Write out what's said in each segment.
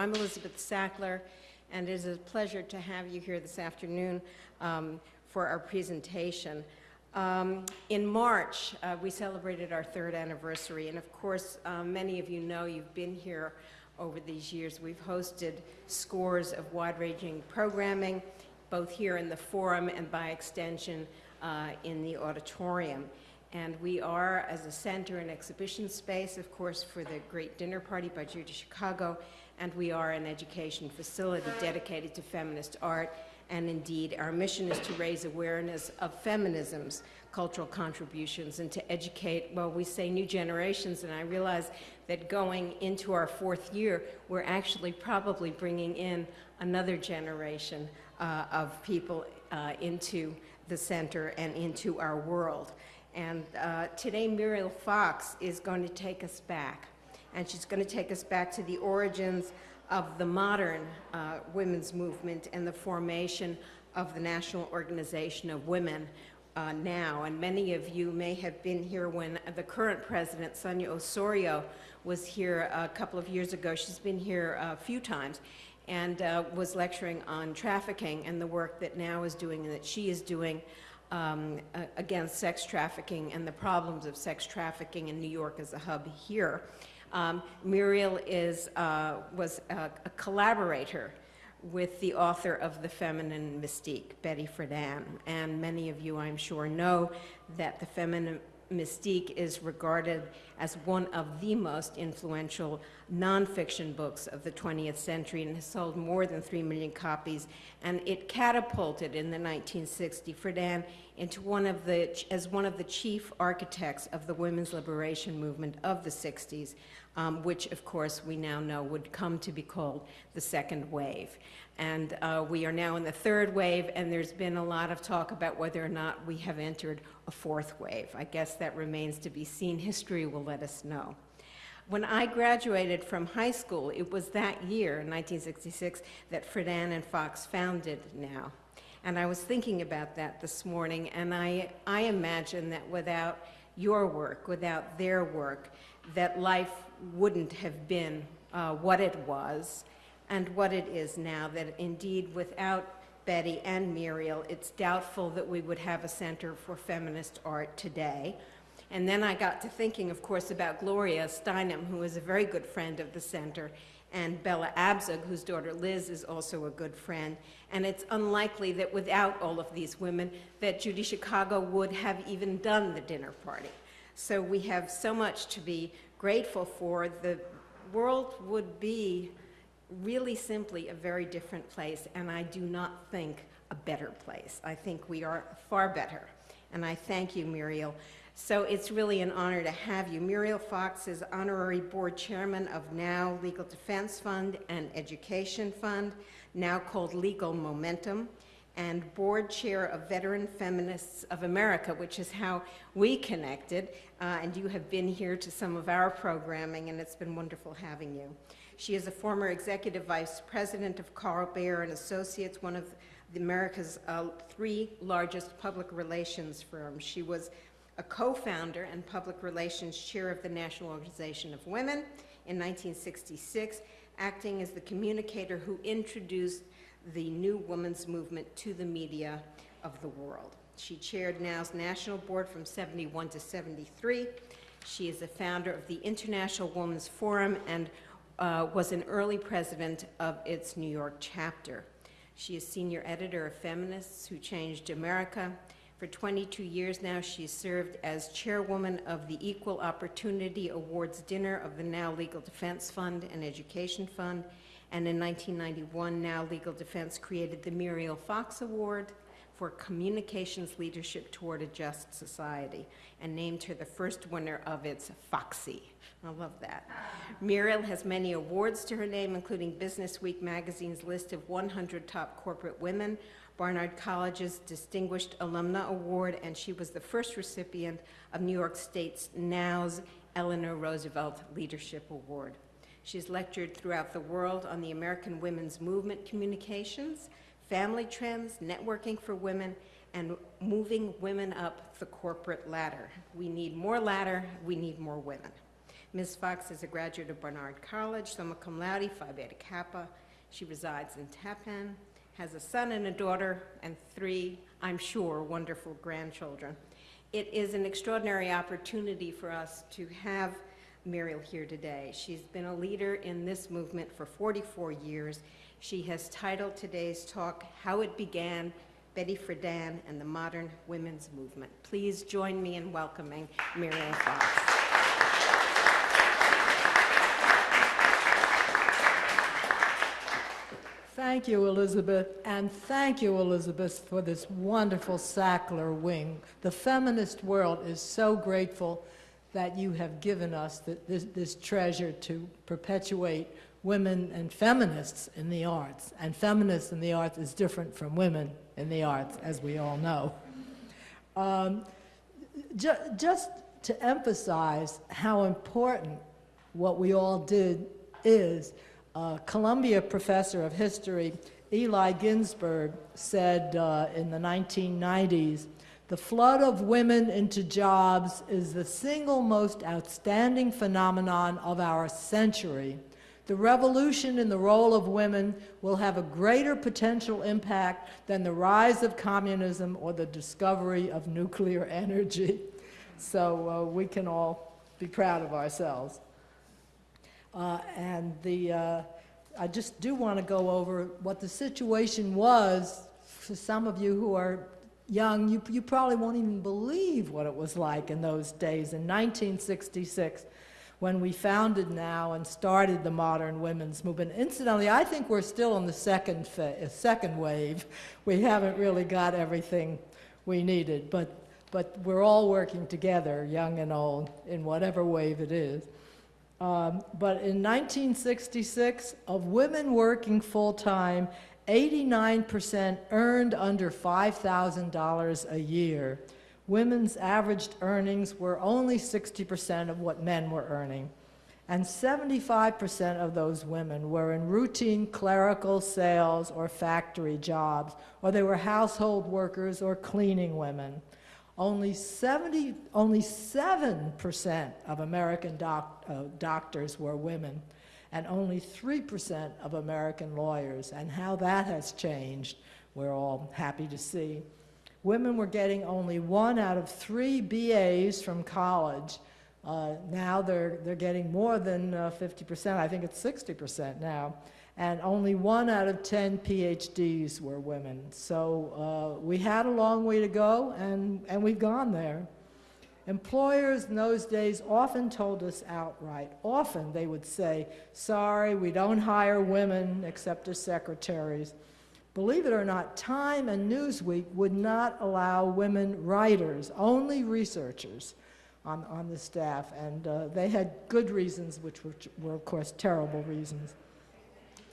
I'm Elizabeth Sackler, and it is a pleasure to have you here this afternoon um, for our presentation. Um, in March, uh, we celebrated our third anniversary, and of course, uh, many of you know you've been here over these years. We've hosted scores of wide-ranging programming, both here in the forum and by extension uh, in the auditorium. And we are, as a center and exhibition space, of course, for the Great Dinner Party by Judy Chicago, and we are an education facility dedicated to feminist art. And indeed, our mission is to raise awareness of feminism's cultural contributions and to educate, well, we say new generations, and I realize that going into our fourth year, we're actually probably bringing in another generation uh, of people uh, into the center and into our world. And uh, today, Muriel Fox is going to take us back. And she's going to take us back to the origins of the modern uh, women's movement and the formation of the National Organization of Women uh, now. And many of you may have been here when the current president, Sonia Ossorio, was here a couple of years ago. She's been here a few times and uh, was lecturing on trafficking and the work that now is doing and that she is doing um, against sex trafficking and the problems of sex trafficking in New York as a hub here. Um, Muriel is, uh, was a, a, collaborator with the author of The Feminine Mystique, Betty Friedan. And many of you, I'm sure, know that The Feminine Mystique is regarded as one of the most influential nonfiction books of the 20th century and has sold more than 3 million copies. And it catapulted in the 1960s Friedan into one of the, as one of the chief architects of the women's liberation movement of the 60s, um, which of course we now know would come to be called the second wave. And uh, we are now in the third wave, and there's been a lot of talk about whether or not we have entered a fourth wave. I guess that remains to be seen. History will let us know. When I graduated from high school, it was that year, 1966, that Friedan and Fox founded NOW. And I was thinking about that this morning, and I, I imagine that without your work, without their work, that life wouldn't have been uh, what it was, and what it is now, that indeed without Betty and Muriel, it's doubtful that we would have a center for feminist art today. And then I got to thinking, of course, about Gloria Steinem, who is a very good friend of the center, and Bella Abzug, whose daughter Liz is also a good friend. And it's unlikely that without all of these women, that Judy Chicago would have even done the dinner party. So we have so much to be grateful for. The world would be really simply a very different place, and I do not think a better place. I think we are far better, and I thank you, Muriel. So it's really an honor to have you. Muriel Fox is honorary board chairman of NOW Legal Defense Fund and Education Fund, now called Legal Momentum, and board chair of Veteran Feminists of America, which is how we connected, uh, and you have been here to some of our programming, and it's been wonderful having you. She is a former executive vice president of Carl Byoir and Associates, one of America's uh, three largest public relations firms. She was a co-founder and public relations chair of the National Organization of Women in 1966, acting as the communicator who introduced the new women's movement to the media of the world. She chaired NOW's national board from 71 to 73. She is the founder of the International Women's Forum and uh, was an early president of its New York chapter. She is senior editor of Feminists Who Changed America. For 22 years now, she served as chairwoman of the Equal Opportunity Awards Dinner of the Now Legal Defense Fund and Education Fund. And in 1991, Now Legal Defense created the Muriel Fox Award for Communications Leadership Toward a Just Society and named her the first winner of its Foxy. I love that. Muriel has many awards to her name, including Business Week magazine's list of 100 top corporate women, Barnard College's Distinguished Alumna Award, and she was the first recipient of New York State's NOW's Eleanor Roosevelt Leadership Award. She's lectured throughout the world on the American women's movement communications, family trends, networking for women, and moving women up the corporate ladder. We need more ladder, we need more women. Ms. Fox is a graduate of Barnard College, summa cum laude, Phi Beta Kappa. She resides in Tappan, has a son and a daughter, and three, I'm sure, wonderful grandchildren. It is an extraordinary opportunity for us to have Muriel here today. She's been a leader in this movement for 44 years. She has titled today's talk, How It Began, Betty Friedan and the Modern Women's Movement. Please join me in welcoming Muriel Fox. Thank you, Elizabeth, and thank you, Elizabeth, for this wonderful Sackler wing. The feminist world is so grateful that you have given us th this, this treasure to perpetuate women and feminists in the arts. And feminists in the arts is different from women in the arts, as we all know. Um, ju just to emphasize how important what we all did is, uh, Columbia professor of history Eli Ginzberg said uh, in the 1990s, the flood of women into jobs is the single most outstanding phenomenon of our century. The revolution in the role of women will have a greater potential impact than the rise of communism or the discovery of nuclear energy. So uh, we can all be proud of ourselves. Uh, and the, uh, I just do want to go over what the situation was for some of you who are young. You, you probably won't even believe what it was like in those days. In 1966, when we founded NOW and started the modern women's movement. Incidentally, I think we're still in the second, second wave. We haven't really got everything we needed, but, but we're all working together, young and old, in whatever wave it is. Um, but in 1966, of women working full-time, 89% earned under $5,000 a year. Women's averaged earnings were only 60% of what men were earning. And 75% of those women were in routine clerical sales or factory jobs, or they were household workers or cleaning women only 70, only 7% of American doc, uh, doctors were women, and only 3% of American lawyers. And how that has changed, we're all happy to see. Women were getting only one out of three BAs from college. Uh, now they're, they're getting more than 50%. Uh, I think it's 60% now and only one out of 10 PhDs were women. So uh, we had a long way to go, and, and we've gone there. Employers in those days often told us outright, often they would say, sorry, we don't hire women except as secretaries. Believe it or not, Time and Newsweek would not allow women writers, only researchers on, on the staff, and uh, they had good reasons, which were, were, of course, terrible reasons.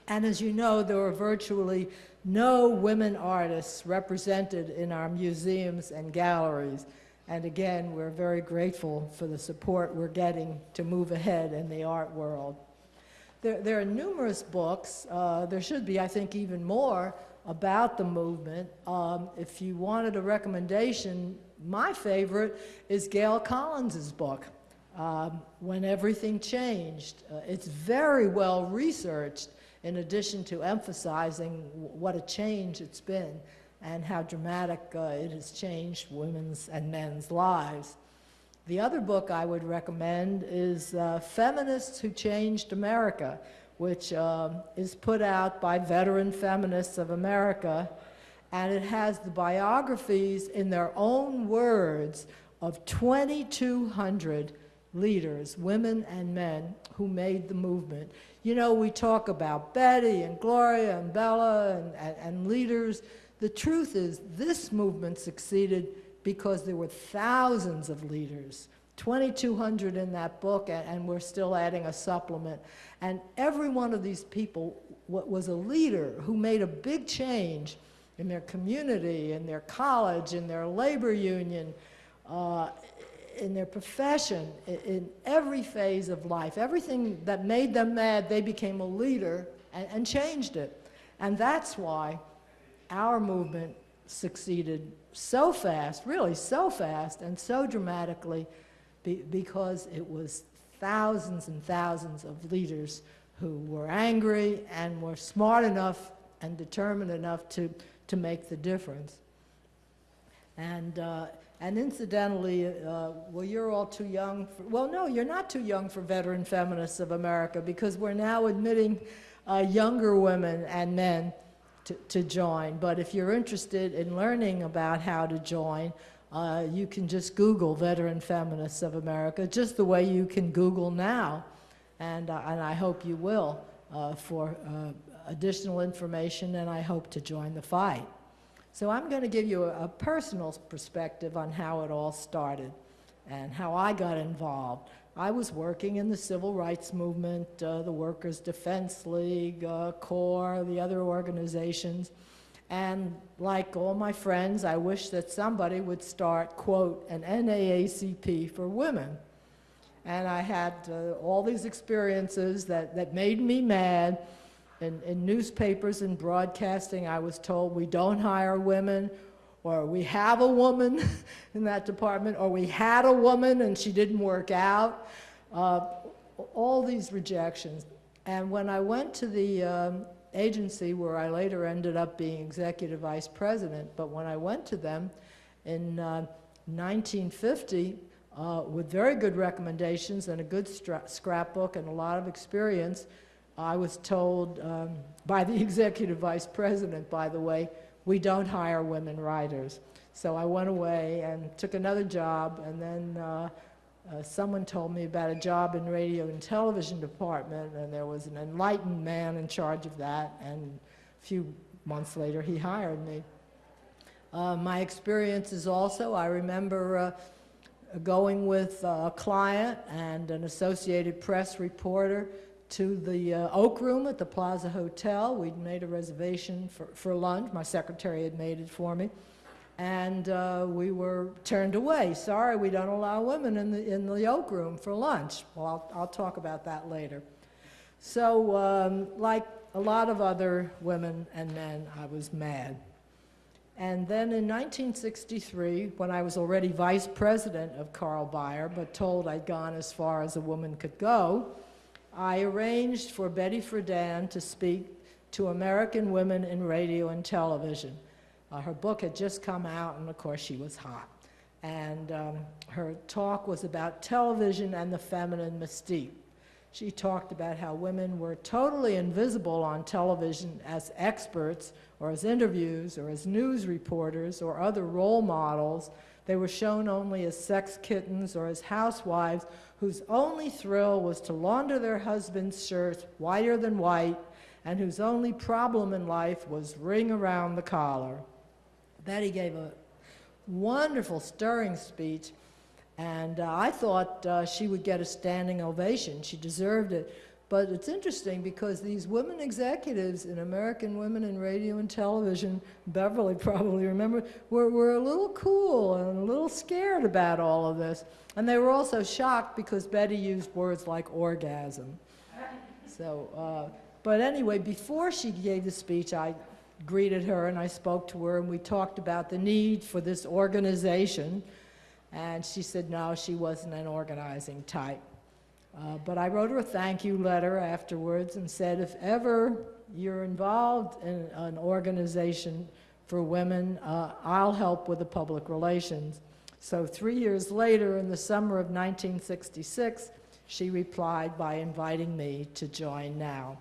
And as you know, there were virtually no women artists represented in our museums and galleries. And again, we're very grateful for the support we're getting to move ahead in the art world. There, there are numerous books. Uh, there should be, I think, even more about the movement. Um, if you wanted a recommendation, my favorite is Gail Collins's book, um, When Everything Changed. Uh, it's very well researched in addition to emphasizing what a change it's been and how dramatic uh, it has changed women's and men's lives. The other book I would recommend is uh, Feminists Who Changed America, which uh, is put out by veteran feminists of America, and it has the biographies in their own words of 2,200 leaders, women and men, who made the movement. You know, we talk about Betty and Gloria and Bella and, and, and leaders. The truth is, this movement succeeded because there were thousands of leaders, 2,200 in that book, and, we're still adding a supplement. And every one of these people was a leader who made a big change in their community, in their college, in their labor union, uh, in their profession, in, in, every phase of life. Everything that made them mad, they became a leader and, and changed it. And that's why our movement succeeded so fast, really so fast and so dramatically, be, because it was thousands and thousands of leaders who were angry and were smart enough and determined enough to, to make the difference. And, uh, and incidentally, uh, well, you're all too young. For, well, no, you're not too young for veteran feminists of America because we're now admitting uh, younger women and men to, to join. But if you're interested in learning about how to join, uh, you can just Google Veteran Feminists of America, just the way you can Google now. And, uh, and I hope you will uh, for uh, additional information, and I hope to join the fight. So I'm going to give you a, a personal perspective on how it all started and how I got involved. I was working in the civil rights movement, uh, the Workers' Defense League, uh, CORE, the other organizations. And like all my friends, I wish that somebody would start, quote, an NAACP for women. And I had uh, all these experiences that, that made me mad. In, in newspapers and broadcasting, I was told we don't hire women, or we have a woman in that department, or we had a woman and she didn't work out. Uh, all these rejections. And when I went to the um, agency where I later ended up being executive vice president, but when I went to them in uh, 1950, uh, with very good recommendations and a good scrapbook and a lot of experience, I was told um, by the executive vice president, by the way, we don't hire women writers. So I went away and took another job, and then uh, uh, someone told me about a job in radio and television department, and there was an enlightened man in charge of that, and a few months later he hired me. Uh, my experiences also, I remember uh, going with a client and an Associated Press reporter to the uh, Oak Room at the Plaza Hotel. We'd made a reservation for, for lunch. My secretary had made it for me. And uh, we were turned away. Sorry, we don't allow women in the, in the Oak Room for lunch. Well, I'll, I'll talk about that later. So, um, like a lot of other women and men, I was mad. And then in 1963, when I was already vice president of Carl Byoir, but told I'd gone as far as a woman could go, I arranged for Betty Friedan to speak to American women in radio and television. Uh, her book had just come out, and of course, she was hot. And um, her talk was about television and the feminine mystique. She talked about how women were totally invisible on television as experts, or as interviews, or as news reporters, or other role models. They were shown only as sex kittens or as housewives whose only thrill was to launder their husband's shirts whiter than white, and whose only problem in life was ring around the collar. Betty gave a wonderful, stirring speech, and uh, I thought uh, she would get a standing ovation. She deserved it. But it's interesting because these women executives in American Women in Radio and Television, Beverly probably remember, were, were a little cool and a little scared about all of this. And they were also shocked because Betty used words like orgasm. So, uh, but anyway, before she gave the speech, I greeted her and I spoke to her and we talked about the need for this organization. And she said no, she wasn't an organizing type. Uh, but I wrote her a thank you letter afterwards and said, if ever you're involved in an organization for women, uh, I'll help with the public relations. So three years later, in the summer of 1966, she replied by inviting me to join NOW.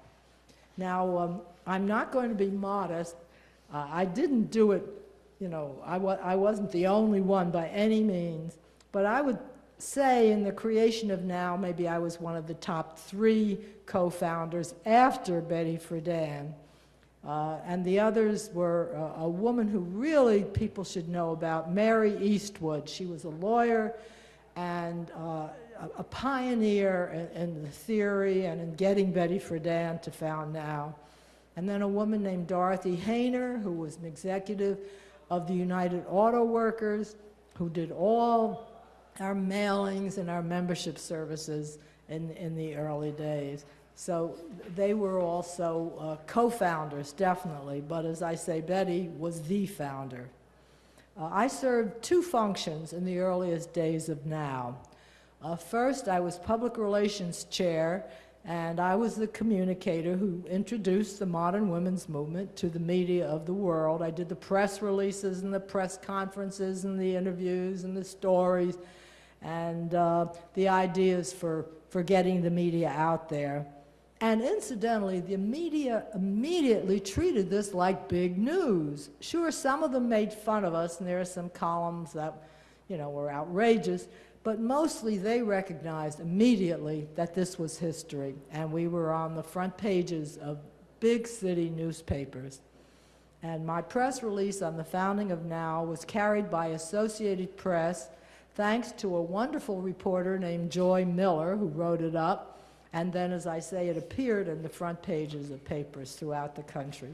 Now, um, I'm not going to be modest. Uh, I didn't do it, you know, I, wa I wasn't the only one by any means, but I would say in the creation of Now, maybe I was one of the top three co-founders after Betty Friedan. Uh, and the others were uh, a woman who really people should know about, Mary Eastwood. She was a lawyer and uh, a, pioneer in, in, the theory and in getting Betty Friedan to found Now. And then a woman named Dorothy Haener, who was an executive of the United Auto Workers, who did all our mailings and our membership services in, in the early days. So they were also uh, co-founders, definitely, but as I say, Betty was the founder. Uh, I served two functions in the earliest days of NOW. Uh, first, I was public relations chair, and I was the communicator who introduced the modern women's movement to the media of the world. I did the press releases and the press conferences and the interviews and the stories and uh, the ideas for, for getting the media out there. And incidentally, the media immediately treated this like big news. Sure, some of them made fun of us, and there are some columns that, you know, were outrageous, but mostly they recognized immediately that this was history, and we were on the front pages of big city newspapers. And my press release on the founding of NOW was carried by Associated Press, thanks to a wonderful reporter named Joy Miller, who wrote it up. And then, as I say, it appeared in the front pages of papers throughout the country.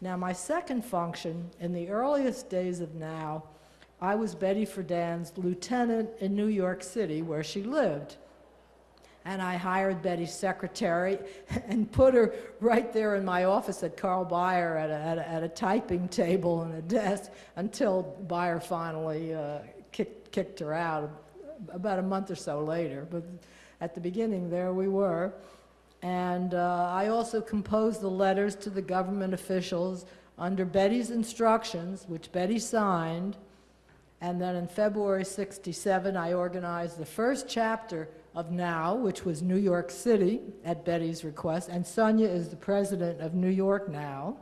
Now, my second function, in the earliest days of NOW, I was Betty Friedan's lieutenant in New York City, where she lived. And I hired Betty's secretary and put her right there in my office at Carl Byoir at a, at a, at a typing table and a desk until Byoir finally uh, kicked, kicked her out about a month or so later. But at the beginning, there we were. And uh, I also composed the letters to the government officials under Betty's instructions, which Betty signed. And then in February 67, I organized the first chapter of NOW, which was New York City at Betty's request. And Sonia is the president of New York Now.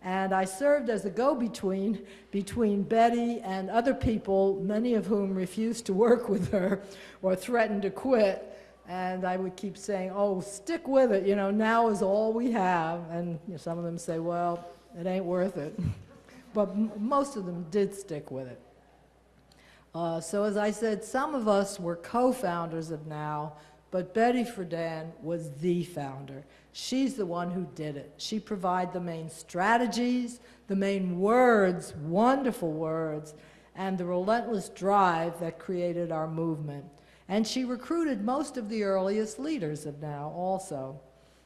And I served as a go-between between Betty and other people, many of whom refused to work with her or threatened to quit. And I would keep saying, oh, stick with it, you know, now is all we have. And you know, some of them say, well, it ain't worth it. but most of them did stick with it. Uh, so as I said, some of us were co-founders of NOW, but Betty Friedan was the founder. She's the one who did it. She provided the main strategies, the main words, wonderful words, and the relentless drive that created our movement. And she recruited most of the earliest leaders of NOW also.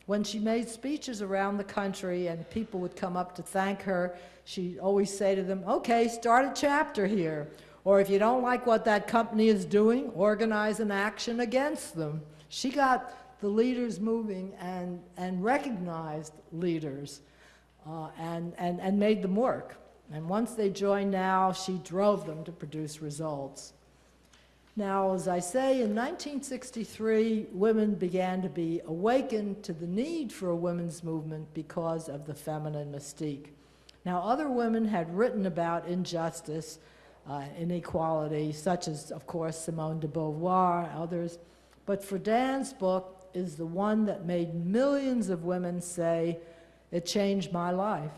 When she made speeches around the country and people would come up to thank her, she'd always say to them, okay, start a chapter here. Or if you don't like what that company is doing, organize an action against them. She got the leaders moving and, and recognized leaders uh, and, and, and made them work. And once they joined NOW, she drove them to produce results. Now, as I say, in 1963, women began to be awakened to the need for a women's movement because of the feminine mystique. Now, other women had written about injustice, uh, inequality, such as, of course, Simone de Beauvoir, others. But Friedan's book is the one that made millions of women say, it changed my life.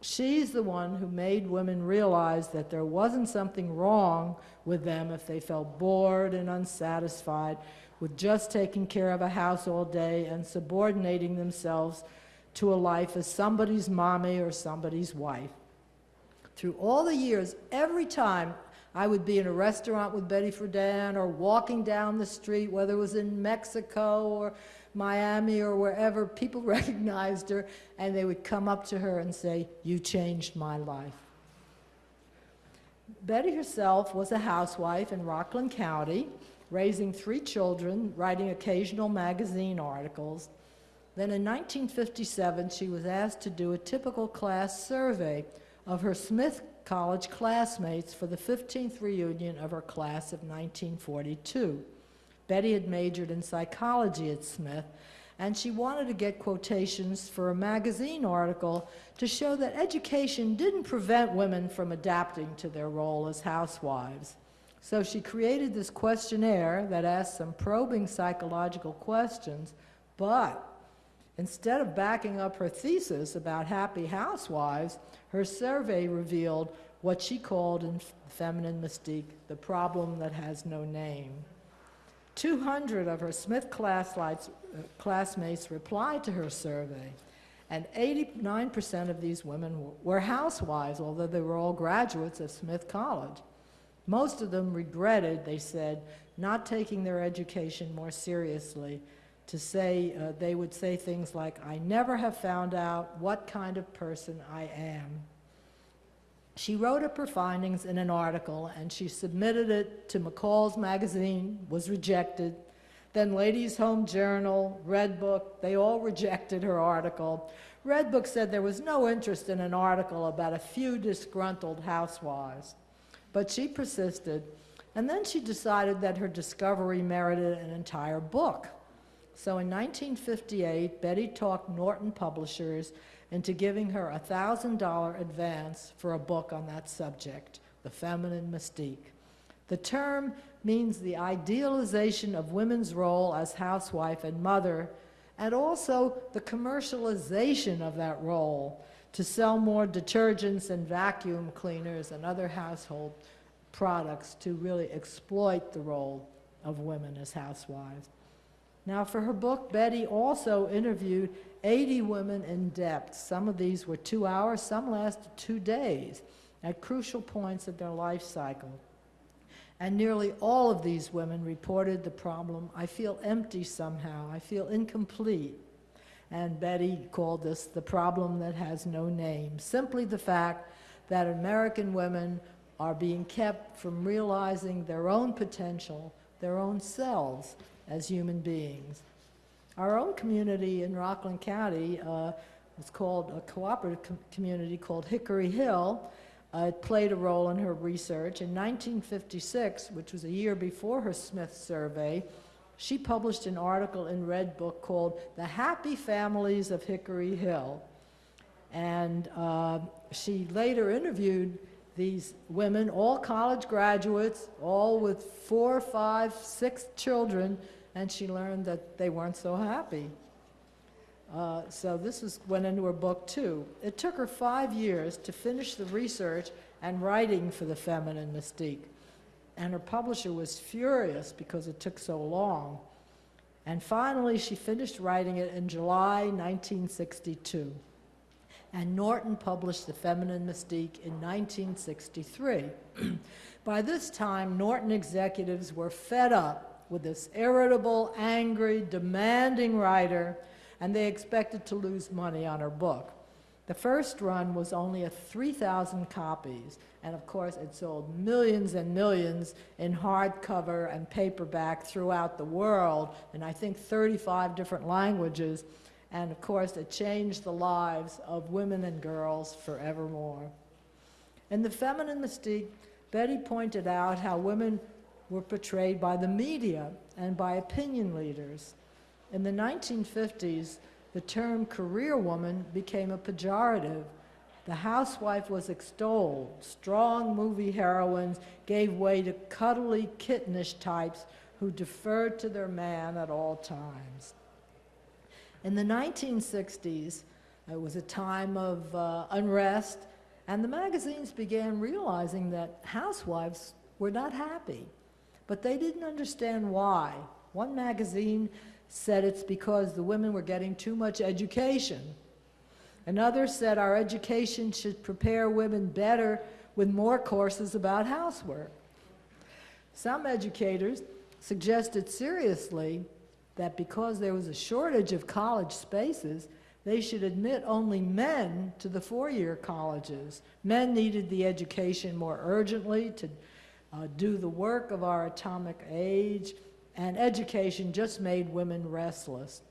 She's the one who made women realize that there wasn't something wrong with them if they felt bored and unsatisfied with just taking care of a house all day and subordinating themselves to a life as somebody's mommy or somebody's wife. Through all the years, every time I would be in a restaurant with Betty Friedan or walking down the street, whether it was in Mexico or Miami or wherever, people recognized her and they would come up to her and say, you changed my life. Betty herself was a housewife in Rockland County, raising three children, writing occasional magazine articles. Then in 1957, she was asked to do a typical class survey of her Smith College classmates for the 15th reunion of her class of 1942. Betty had majored in psychology at Smith, and she wanted to get quotations for a magazine article to show that education didn't prevent women from adapting to their role as housewives. So she created this questionnaire that asked some probing psychological questions, but instead of backing up her thesis about happy housewives, her survey revealed what she called in feminine mystique the problem that has no name. 200 of her Smith classmates, uh, classmates replied to her survey, and 89% of these women were housewives, although they were all graduates of Smith College. Most of them regretted, they said, not taking their education more seriously to say, uh, they would say things like, I never have found out what kind of person I am. She wrote up her findings in an article and she submitted it to McCall's magazine, was rejected. Then Ladies Home Journal, Red Book, they all rejected her article. Red Book said there was no interest in an article about a few disgruntled housewives. But she persisted, and then she decided that her discovery merited an entire book. So in 1958, Betty talked Norton Publishers into giving her a $1,000 advance for a book on that subject, The Feminine Mystique. The term means the idealization of women's role as housewife and mother, and also the commercialization of that role to sell more detergents and vacuum cleaners and other household products to really exploit the role of women as housewives. Now, for her book, Betty also interviewed 80 women in depth. Some of these were two hours, some lasted two days at crucial points of their life cycle. And nearly all of these women reported the problem I feel empty somehow, I feel incomplete. And Betty called this the problem that has no name. Simply the fact that American women are being kept from realizing their own potential, their own selves as human beings. Our own community in Rockland County uh, was called a cooperative com community called Hickory Hill. Uh, it played a role in her research. In 1956, which was a year before her Smith survey, she published an article in Red Book called The Happy Families of Hickory Hill. And uh, she later interviewed these women, all college graduates, all with four, five, six children, and she learned that they weren't so happy. Uh, so this was, went into her book too. It took her five years to finish the research and writing for the feminine mystique. And her publisher was furious because it took so long. And finally, she finished writing it in July 1962 and Norton published The Feminine Mystique in 1963. By this time, Norton executives were fed up with this irritable, angry, demanding writer, and they expected to lose money on her book. The first run was only a 3,000 copies, and of course it sold millions and millions in hardcover and paperback throughout the world, in I think 35 different languages, and of course, it changed the lives of women and girls forevermore. In The Feminine Mystique, Betty pointed out how women were portrayed by the media and by opinion leaders. In the 1950s, the term career woman became a pejorative. The housewife was extolled. Strong movie heroines gave way to cuddly, kittenish types who deferred to their man at all times. In the 1960s, it was a time of uh, unrest, and the magazines began realizing that housewives were not happy, but they didn't understand why. One magazine said it's because the women were getting too much education. Another said our education should prepare women better with more courses about housework. Some educators suggested seriously that because there was a shortage of college spaces, they should admit only men to the four-year colleges. Men needed the education more urgently to uh, do the work of our atomic age, and education just made women restless.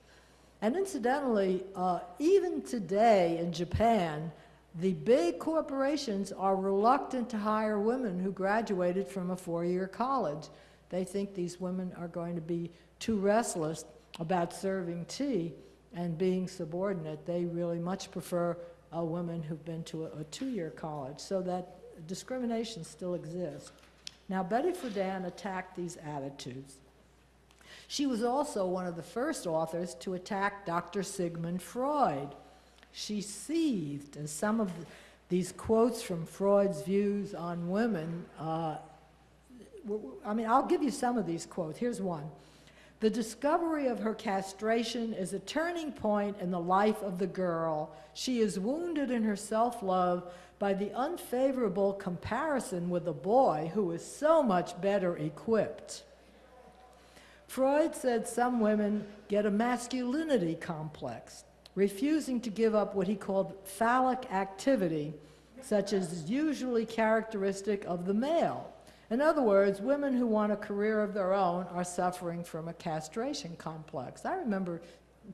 And incidentally, uh, even today in Japan, the big corporations are reluctant to hire women who graduated from a four-year college. They think these women are going to be too restless about serving tea and being subordinate. They really much prefer uh, women who've been to a, a two-year college, so that discrimination still exists. Now, Betty Friedan attacked these attitudes. She was also one of the first authors to attack Dr. Sigmund Freud. She seethed as some of the, these quotes from Freud's views on women. Uh, I mean, I'll give you some of these quotes. Here's one. The discovery of her castration is a turning point in the life of the girl. She is wounded in her self-love by the unfavorable comparison with a boy who is so much better equipped. Freud said some women get a masculinity complex, refusing to give up what he called phallic activity such as is usually characteristic of the male. In other words, women who want a career of their own are suffering from a castration complex. I remember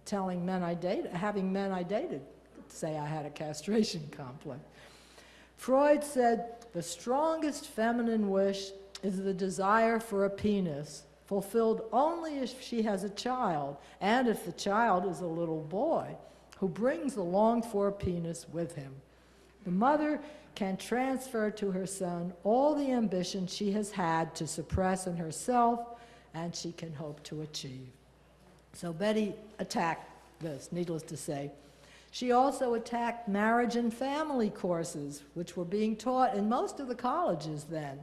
telling men I dated, having men I dated say I had a castration complex. Freud said the strongest feminine wish is the desire for a penis, fulfilled only if she has a child, and if the child is a little boy who brings the longed for penis with him. The mother can transfer to her son all the ambition she has had to suppress in herself and she can hope to achieve. So Betty attacked this, needless to say. She also attacked marriage and family courses, which were being taught in most of the colleges then.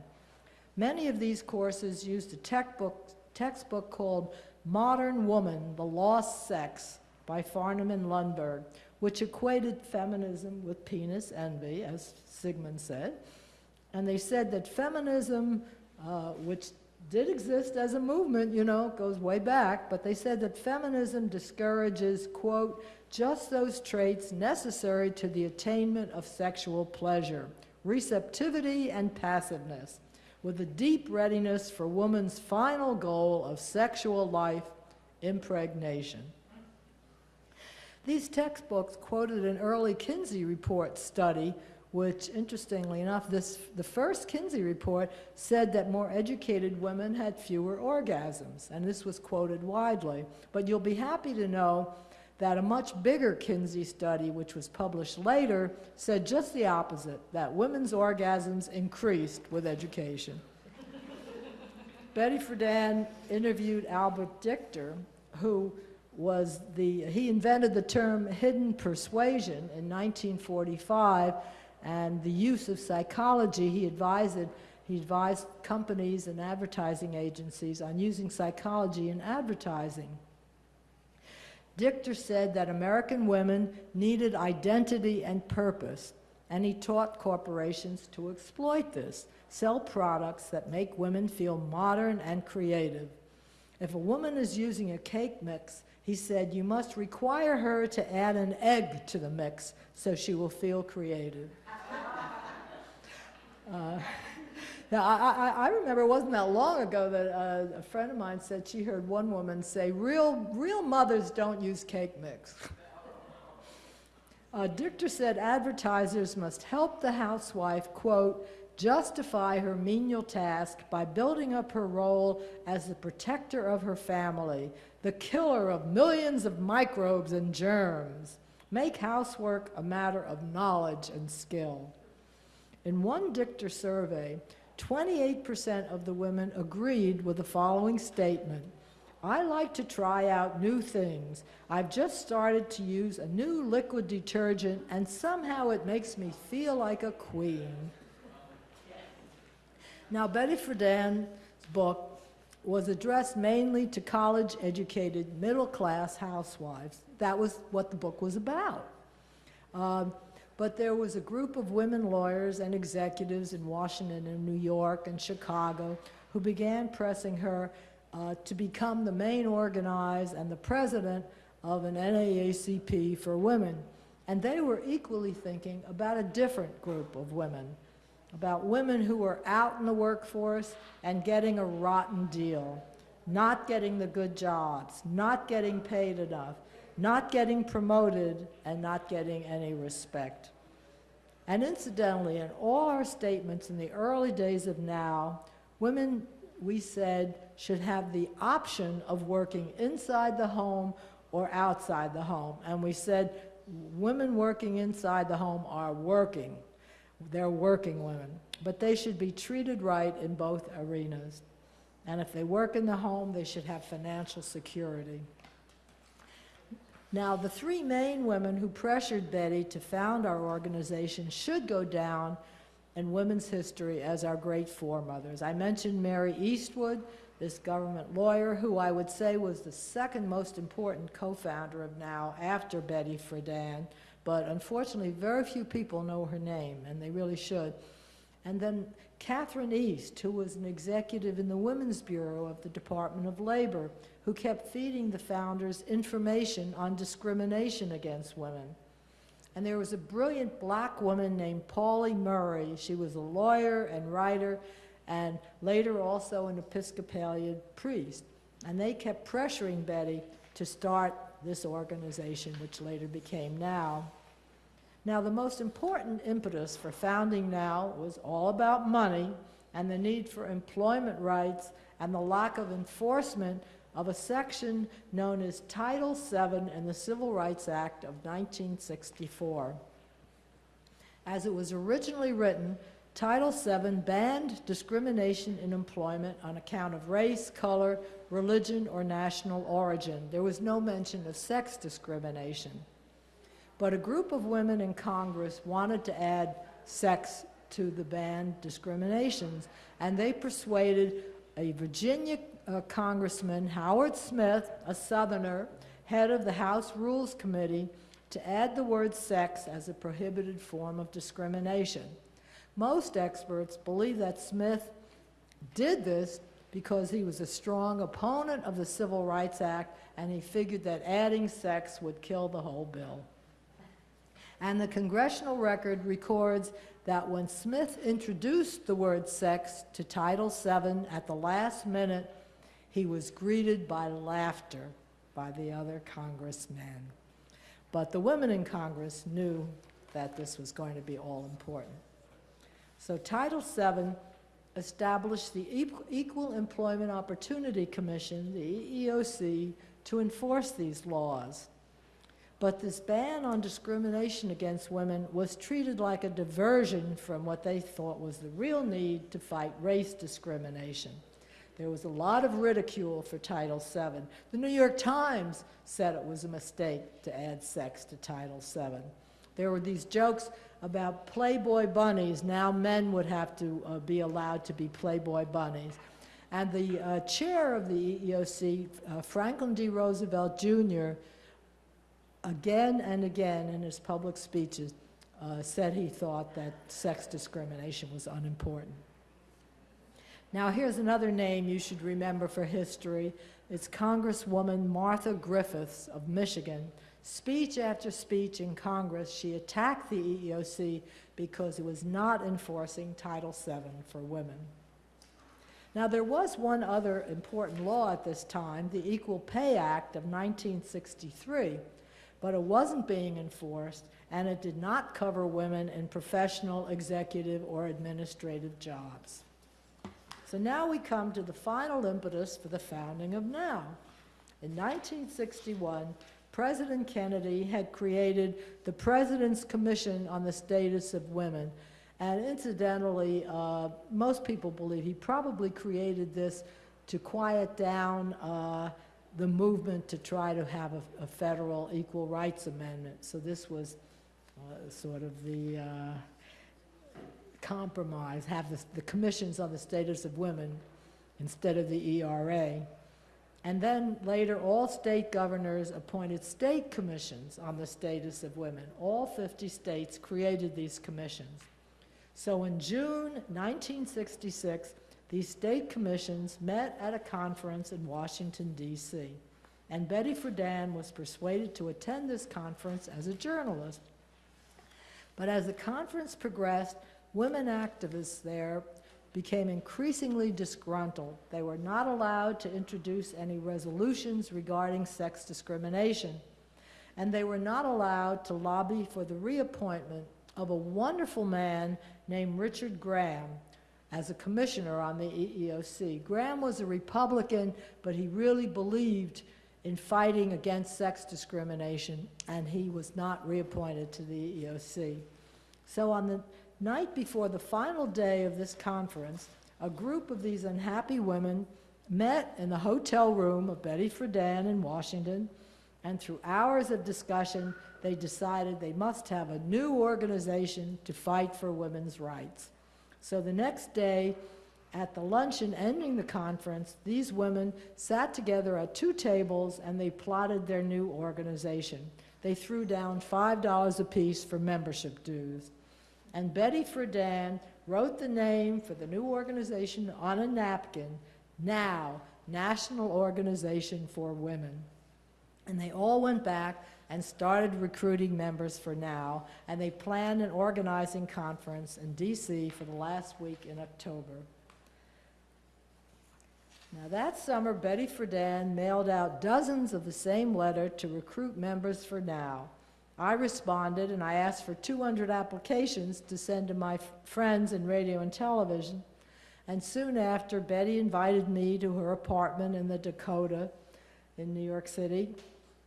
Many of these courses used a textbook, textbook called Modern Woman, The Lost Sex by Farnham and Lundberg, which equated feminism with penis envy, as Sigmund said. And they said that feminism, uh, which did exist as a movement, you know, goes way back, but they said that feminism discourages, quote, just those traits necessary to the attainment of sexual pleasure, receptivity and passiveness, with a deep readiness for woman's final goal of sexual life, impregnation. These textbooks quoted an early Kinsey report study, which, interestingly enough, this, the first Kinsey report said that more educated women had fewer orgasms, and this was quoted widely. But you'll be happy to know that a much bigger Kinsey study, which was published later, said just the opposite, that women's orgasms increased with education. Betty Friedan interviewed Albert Dichter, who was the, he invented the term hidden persuasion in 1945, and the use of psychology, he advised, he advised companies and advertising agencies on using psychology in advertising. Dichter said that American women needed identity and purpose, and he taught corporations to exploit this, sell products that make women feel modern and creative. If a woman is using a cake mix, he said, you must require her to add an egg to the mix so she will feel creative. uh, now, I, I, I, remember it wasn't that long ago that uh, a friend of mine said she heard one woman say, real, real mothers don't use cake mix. uh, Dichter said advertisers must help the housewife, quote, justify her menial task by building up her role as the protector of her family, the killer of millions of microbes and germs. Make housework a matter of knowledge and skill. In one Dichter survey, 28% of the women agreed with the following statement. I like to try out new things. I've just started to use a new liquid detergent and somehow it makes me feel like a queen. Now, Betty Friedan's book was addressed mainly to college-educated, middle-class housewives. That was what the book was about. Um, but there was a group of women lawyers and executives in Washington and New York and Chicago who began pressing her uh, to become the main organizer and the president of an NAACP for women. And they were equally thinking about a different group of women, about women who were out in the workforce and getting a rotten deal, not getting the good jobs, not getting paid enough, not getting promoted, and not getting any respect. And incidentally, in all our statements in the early days of now, women, we said, should have the option of working inside the home or outside the home. And we said women working inside the home are working. They're working women. But they should be treated right in both arenas. And if they work in the home, they should have financial security. Now, the three main women who pressured Betty to found our organization should go down in women's history as our great foremothers. I mentioned Mary Eastwood, this government lawyer, who I would say was the second most important co-founder of NOW after Betty Friedan, but unfortunately very few people know her name, and they really should. And then Catherine East, who was an executive in the Women's Bureau of the Department of Labor, who kept feeding the founders information on discrimination against women. And there was a brilliant black woman named Pauli Murray. She was a lawyer and writer, and later also an Episcopalian priest. And they kept pressuring Betty to start this organization, which later became NOW. Now, the most important impetus for founding NOW was all about money and the need for employment rights and the lack of enforcement of a section known as Title VII in the Civil Rights Act of 1964. As it was originally written, Title VII banned discrimination in employment on account of race, color, religion, or national origin. There was no mention of sex discrimination. But a group of women in Congress wanted to add sex to the banned discriminations, and they persuaded a Virginia uh, Congressman, Howard Smith, a Southerner, head of the House Rules Committee, to add the word sex as a prohibited form of discrimination. Most experts believe that Smith did this because he was a strong opponent of the Civil Rights Act and he figured that adding sex would kill the whole bill. And the congressional record records that when Smith introduced the word sex to Title VII at the last minute, he was greeted by laughter by the other congressmen. But the women in Congress knew that this was going to be all important. So Title VII established the Equal Employment Opportunity Commission, the EEOC, to enforce these laws. But this ban on discrimination against women was treated like a diversion from what they thought was the real need to fight race discrimination. There was a lot of ridicule for Title VII. The New York Times said it was a mistake to add sex to Title VII. There were these jokes about Playboy bunnies. Now men would have to uh, be allowed to be Playboy bunnies. And the uh, chair of the EEOC, uh, Franklin D. Roosevelt Jr., again and again in his public speeches, uh, said he thought that sex discrimination was unimportant. Now, here's another name you should remember for history. It's Congresswoman Martha Griffiths of Michigan. Speech after speech in Congress, she attacked the EEOC because it was not enforcing Title VII for women. Now, there was one other important law at this time, the Equal Pay Act of 1963 but it wasn't being enforced, and it did not cover women in professional, executive, or administrative jobs. So now we come to the final impetus for the founding of NOW. In 1961, President Kennedy had created the President's Commission on the Status of Women. And incidentally, uh, most people believe he probably created this to quiet down uh, the movement to try to have a, a federal equal rights amendment. So this was uh, sort of the uh, compromise, have the, the commissions on the status of women instead of the ERA. And then later, all state governors appointed state commissions on the status of women. All 50 states created these commissions. So in June 1966, these state commissions met at a conference in Washington, D.C., and Betty Friedan was persuaded to attend this conference as a journalist. But as the conference progressed, women activists there became increasingly disgruntled. They were not allowed to introduce any resolutions regarding sex discrimination, and they were not allowed to lobby for the reappointment of a wonderful man named Richard Graham, as a commissioner on the EEOC. Graham was a Republican, but he really believed in fighting against sex discrimination, and he was not reappointed to the EEOC. So on the night before the final day of this conference, a group of these unhappy women met in the hotel room of Betty Friedan in Washington, and through hours of discussion, they decided they must have a new organization to fight for women's rights. So the next day, at the luncheon ending the conference, these women sat together at two tables and they plotted their new organization. They threw down $5 apiece for membership dues. And Betty Friedan wrote the name for the new organization on a napkin, NOW, National Organization for Women. And they all went back, and started recruiting members for now, and they planned an organizing conference in DC for the last week in October. Now, that summer, Betty Friedan mailed out dozens of the same letter to recruit members for now. I responded and I asked for 200 applications to send to my friends in radio and television. And soon after, Betty invited me to her apartment in the Dakota in New York City.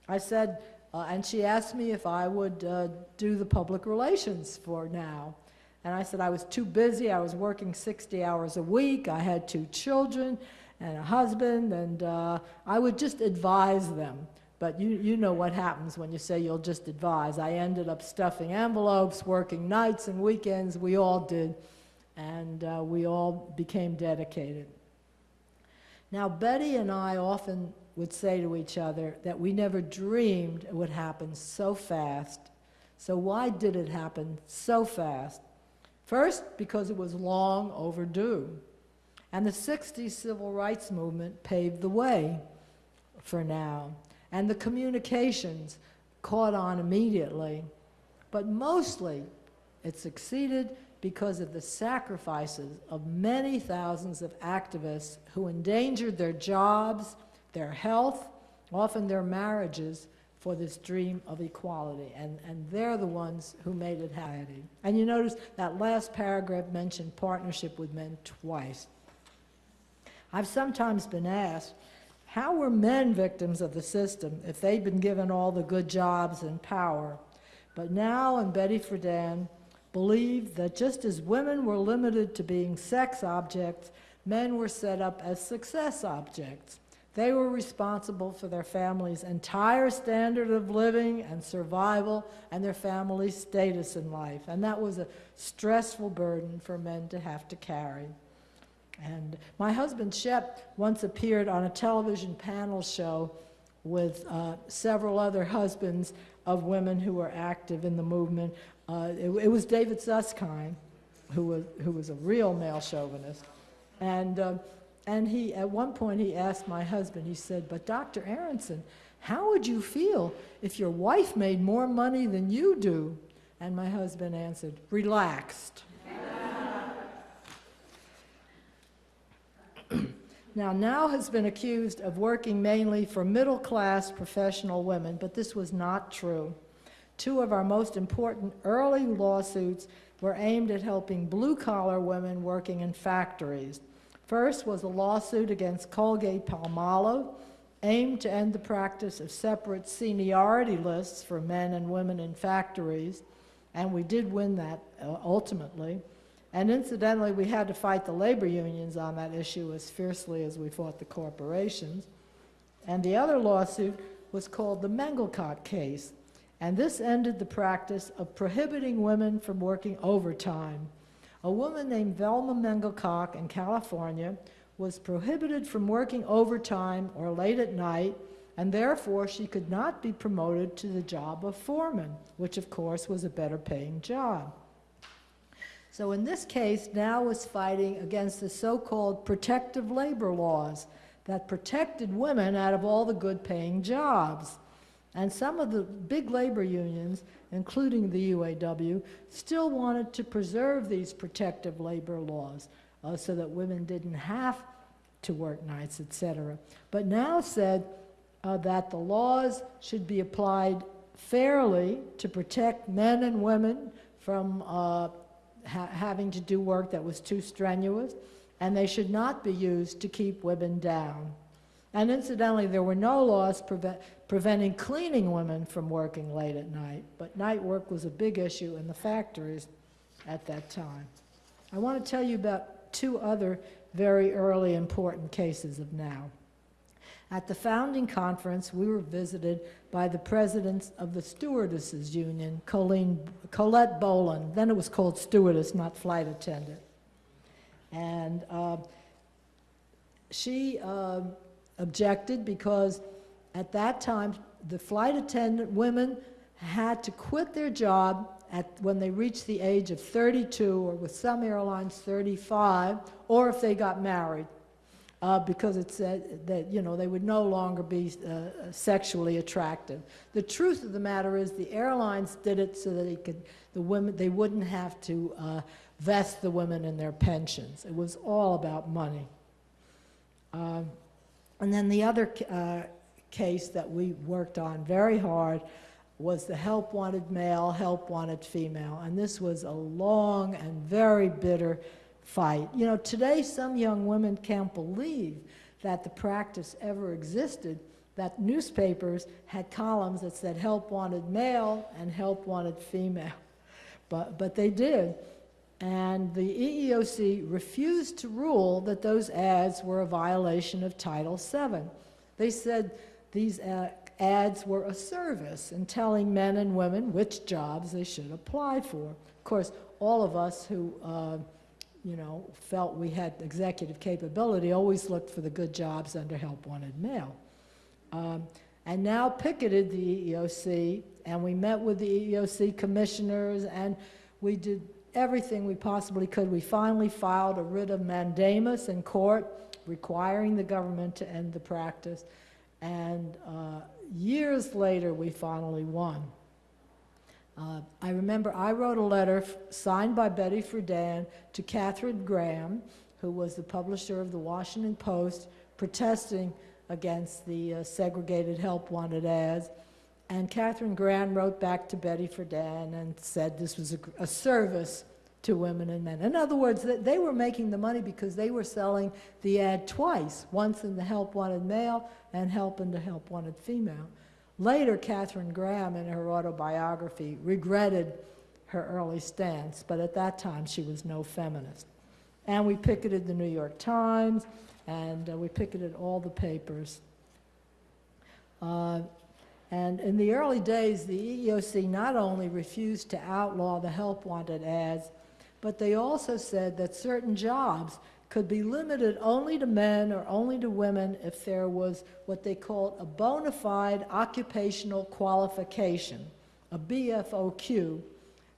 I said, uh, and she asked me if I would uh, do the public relations for now. And I said I was too busy. I was working 60 hours a week. I had two children and a husband, and uh, I would just advise them. But you, you know what happens when you say you'll just advise. I ended up stuffing envelopes, working nights and weekends. We all did. And uh, we all became dedicated. Now, Betty and I often would say to each other that we never dreamed it would happen so fast. So, why did it happen so fast? First, because it was long overdue. And the 60s civil rights movement paved the way for now. And the communications caught on immediately. But mostly, it succeeded because of the sacrifices of many thousands of activists who endangered their jobs, their health, often their marriages, for this dream of equality. And, and they're the ones who made it happen. And you notice that last paragraph mentioned partnership with men twice. I've sometimes been asked, how were men victims of the system if they'd been given all the good jobs and power? But now, and Betty Friedan believed that just as women were limited to being sex objects, men were set up as success objects. They were responsible for their family's entire standard of living and survival and their family's status in life. And that was a stressful burden for men to have to carry. And my husband Shep once appeared on a television panel show with uh, several other husbands of women who were active in the movement. Uh, it, it, was David Susskind, who was, who was a real male chauvinist. And, uh, and he, at one point he asked my husband, he said, but Dr. Aronson, how would you feel if your wife made more money than you do? And my husband answered, relaxed. Now, Now has been accused of working mainly for middle class professional women, but this was not true. Two of our most important early lawsuits were aimed at helping blue collar women working in factories. First was a lawsuit against Colgate Palmolive, aimed to end the practice of separate seniority lists for men and women in factories, and we did win that uh, ultimately. And incidentally, we had to fight the labor unions on that issue as fiercely as we fought the corporations. And the other lawsuit was called the Mengelkoch case. And this ended the practice of prohibiting women from working overtime. A woman named Velma Mengelkoch in California was prohibited from working overtime or late at night, and therefore she could not be promoted to the job of foreman, which of course was a better paying job. So in this case, Now was fighting against the so-called protective labor laws that protected women out of all the good paying jobs. And some of the big labor unions, including the UAW, still wanted to preserve these protective labor laws uh, so that women didn't have to work nights, etc. But now said uh, that the laws should be applied fairly to protect men and women from uh, ha having to do work that was too strenuous, and they should not be used to keep women down. And incidentally, there were no laws preve preventing cleaning women from working late at night, but night work was a big issue in the factories at that time. I want to tell you about two other very early important cases of now. At the founding conference, we were visited by the president of the Stewardesses Union, Colleen, Colette Boland. Then it was called stewardess, not flight attendant. And uh, she uh, objected because at that time, the flight attendant women had to quit their job at, when they reached the age of 32, or with some airlines 35, or if they got married. Uh, because it said that, you know, they would no longer be uh, sexually attractive. The truth of the matter is the airlines did it so that they could, the women, they wouldn't have to uh, vest the women in their pensions. It was all about money. Um, and then the other uh, case that we worked on very hard was the help wanted male, help wanted female. And this was a long and very bitter fight. You know, today some young women can't believe that the practice ever existed, that newspapers had columns that said help wanted male and help wanted female. But, but they did. And the EEOC refused to rule that those ads were a violation of Title VII. They said these uh, ads were a service in telling men and women which jobs they should apply for. Of course, all of us who, uh, you know, felt we had executive capability always looked for the good jobs under help wanted male. Um, and now picketed the EEOC, and we met with the EEOC commissioners, and we did everything we possibly could. We finally filed a writ of mandamus in court requiring the government to end the practice. And uh, years later, we finally won. Uh, I remember I wrote a letter signed by Betty Friedan to Katharine Graham, who was the publisher of the Washington Post, protesting against the uh, segregated help wanted ads. And Katharine Graham wrote back to Betty Friedan and said this was a, a service to women and men. In other words, they were making the money because they were selling the ad twice, once in the help wanted male and help in the help wanted female. Later, Katharine Graham, in her autobiography, regretted her early stance, but at that time she was no feminist. And we picketed the New York Times, and uh, we picketed all the papers. Uh, and in the early days, the EEOC not only refused to outlaw the help wanted ads, but they also said that certain jobs could be limited only to men or only to women if there was what they called a bona fide occupational qualification, a BFOQ,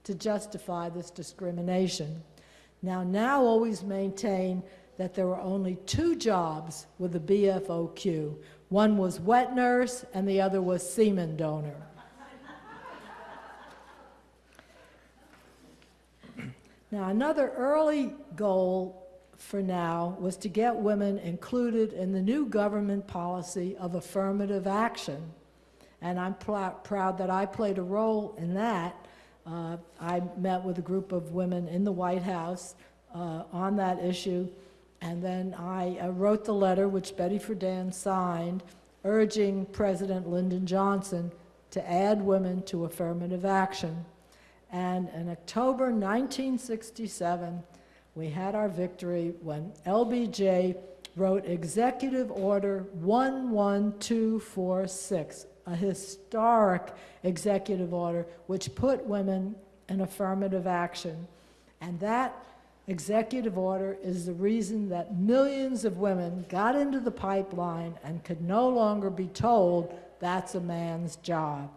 to justify this discrimination. Now, now always maintain that there were only two jobs with a BFOQ. One was wet nurse and the other was semen donor. now, another early goal for now was to get women included in the new government policy of affirmative action. And I'm proud that I played a role in that. Uh, I met with a group of women in the White House uh, on that issue, and then I uh, wrote the letter, which Betty Friedan signed, urging President Lyndon Johnson to add women to affirmative action. And in October 1967, we had our victory when LBJ wrote Executive Order 11246, a historic executive order which put women in affirmative action. And that executive order is the reason that millions of women got into the pipeline and could no longer be told that's a man's job.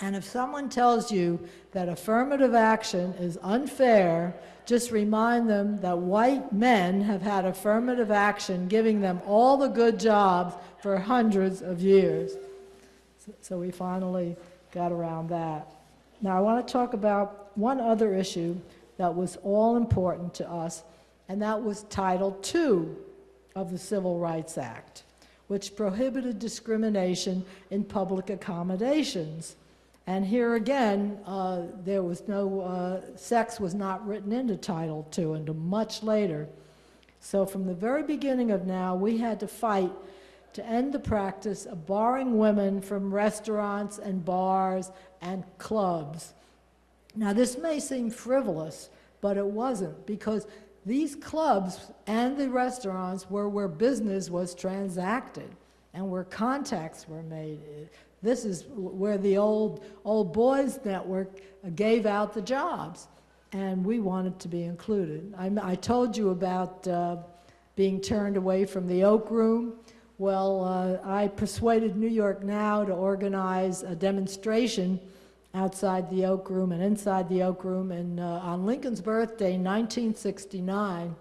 And if someone tells you that affirmative action is unfair, just remind them that white men have had affirmative action giving them all the good jobs for hundreds of years. So we finally got around that. Now I want to talk about one other issue that was all important to us, and that was Title II of the Civil Rights Act, which prohibited discrimination in public accommodations. And here again, uh, there was no, uh, sex was not written into Title II until much later. So from the very beginning of now, we had to fight to end the practice of barring women from restaurants and bars and clubs. Now this may seem frivolous, but it wasn't because these clubs and the restaurants were where business was transacted and where contacts were made. This is where the old, old boys network gave out the jobs, and we wanted to be included. I, I told you about uh, being turned away from the Oak Room. Well, uh, I persuaded New York Now to organize a demonstration outside the Oak Room and inside the Oak Room, and uh, on Lincoln's birthday, 1969,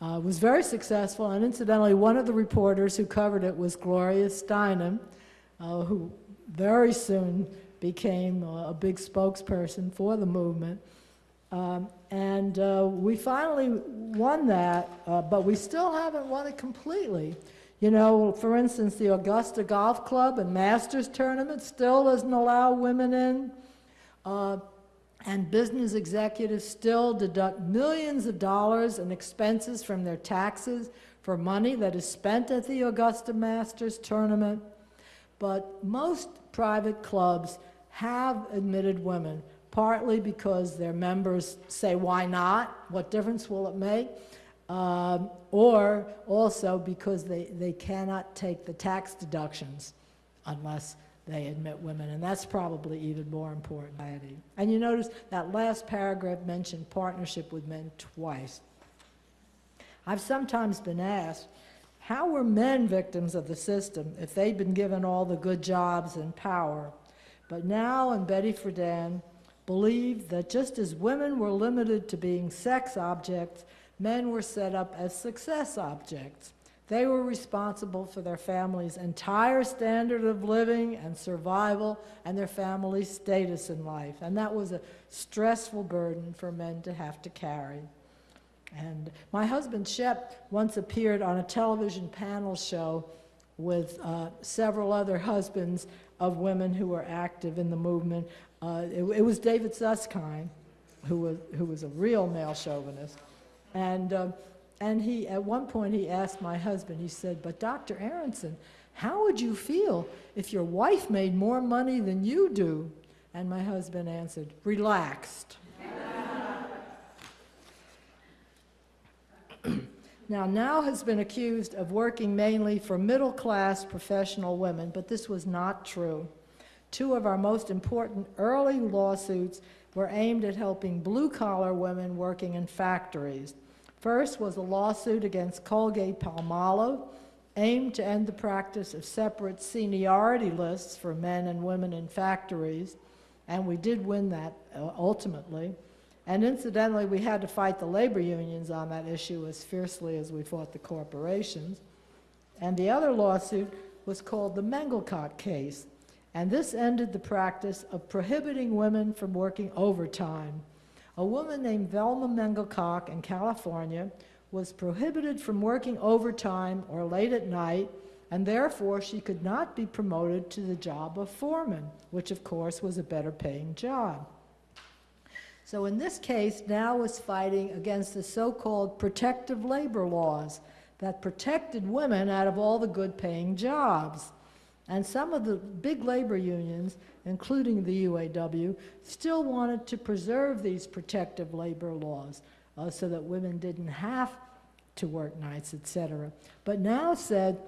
Uh, was very successful, and incidentally, one of the reporters who covered it was Gloria Steinem, uh, who very soon became a big spokesperson for the movement. Um, And uh, we finally won that, uh, but we still haven't won it completely. You know, for instance, the Augusta Golf Club and Masters Tournament still doesn't allow women in. Uh, And business executives still deduct millions of dollars in expenses from their taxes for money that is spent at the Augusta Masters Tournament. But most private clubs have admitted women, partly because their members say, why not? What difference will it make? Um, or also because they, they cannot take the tax deductions unless they admit women, and that's probably even more important. And you notice that last paragraph mentioned partnership with men twice. I've sometimes been asked, how were men victims of the system if they'd been given all the good jobs and power? But now, and Betty Friedan believed that just as women were limited to being sex objects, men were set up as success objects. They were responsible for their family's entire standard of living and survival and their family's status in life. And that was a stressful burden for men to have to carry. And my husband Shep once appeared on a television panel show with uh, several other husbands of women who were active in the movement. Uh, it, it was David Susskind, who was, who was a real male chauvinist. And, uh, and he, at one point, he asked my husband, he said, But Dr. Aronson, how would you feel if your wife made more money than you do? And my husband answered, Relaxed. Now, Now has been accused of working mainly for middle class professional women, but this was not true. Two of our most important early lawsuits were aimed at helping blue collar women working in factories. First was a lawsuit against Colgate Palmolive, aimed to end the practice of separate seniority lists for men and women in factories, and we did win that uh, ultimately. And incidentally, we had to fight the labor unions on that issue as fiercely as we fought the corporations. And the other lawsuit was called the Mengelkoch case. And this ended the practice of prohibiting women from working overtime. A woman named Velma Mengelkoch in California was prohibited from working overtime or late at night, and therefore she could not be promoted to the job of foreman, which of course was a better paying job. So in this case, Now was fighting against the so-called protective labor laws that protected women out of all the good-paying jobs. And some of the big labor unions, including the UAW, still wanted to preserve these protective labor laws uh, so that women didn't have to work nights, et cetera. But now said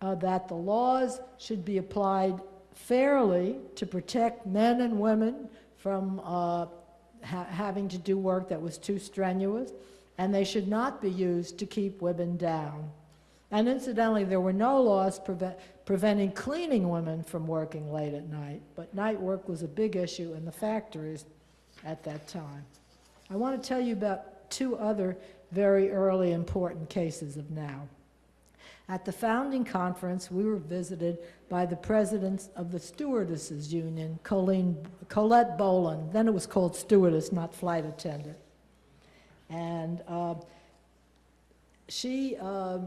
uh, that the laws should be applied fairly to protect men and women from uh, ha having to do work that was too strenuous, and they should not be used to keep women down. And incidentally, there were no laws preve preventing cleaning women from working late at night, but night work was a big issue in the factories at that time. I want to tell you about two other very early important cases of now. At the founding conference, we were visited by the president of the Stewardesses Union, Colleen, Colette Boland. Then it was called stewardess, not flight attendant. And uh, she uh,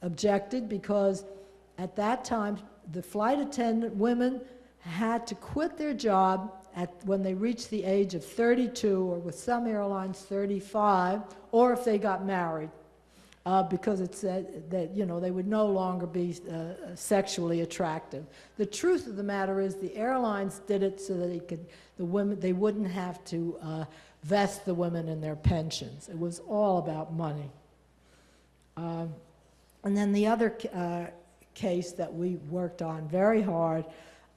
objected because at that time, the flight attendant women had to quit their job at, when they reached the age of 32, or with some airlines 35, or if they got married, uh, because it said that you know they would no longer be uh, sexually attractive. The truth of the matter is, the airlines did it so that they could, the women they wouldn't have to uh, vest the women in their pensions. It was all about money. Um, and then the other uh, case that we worked on very hard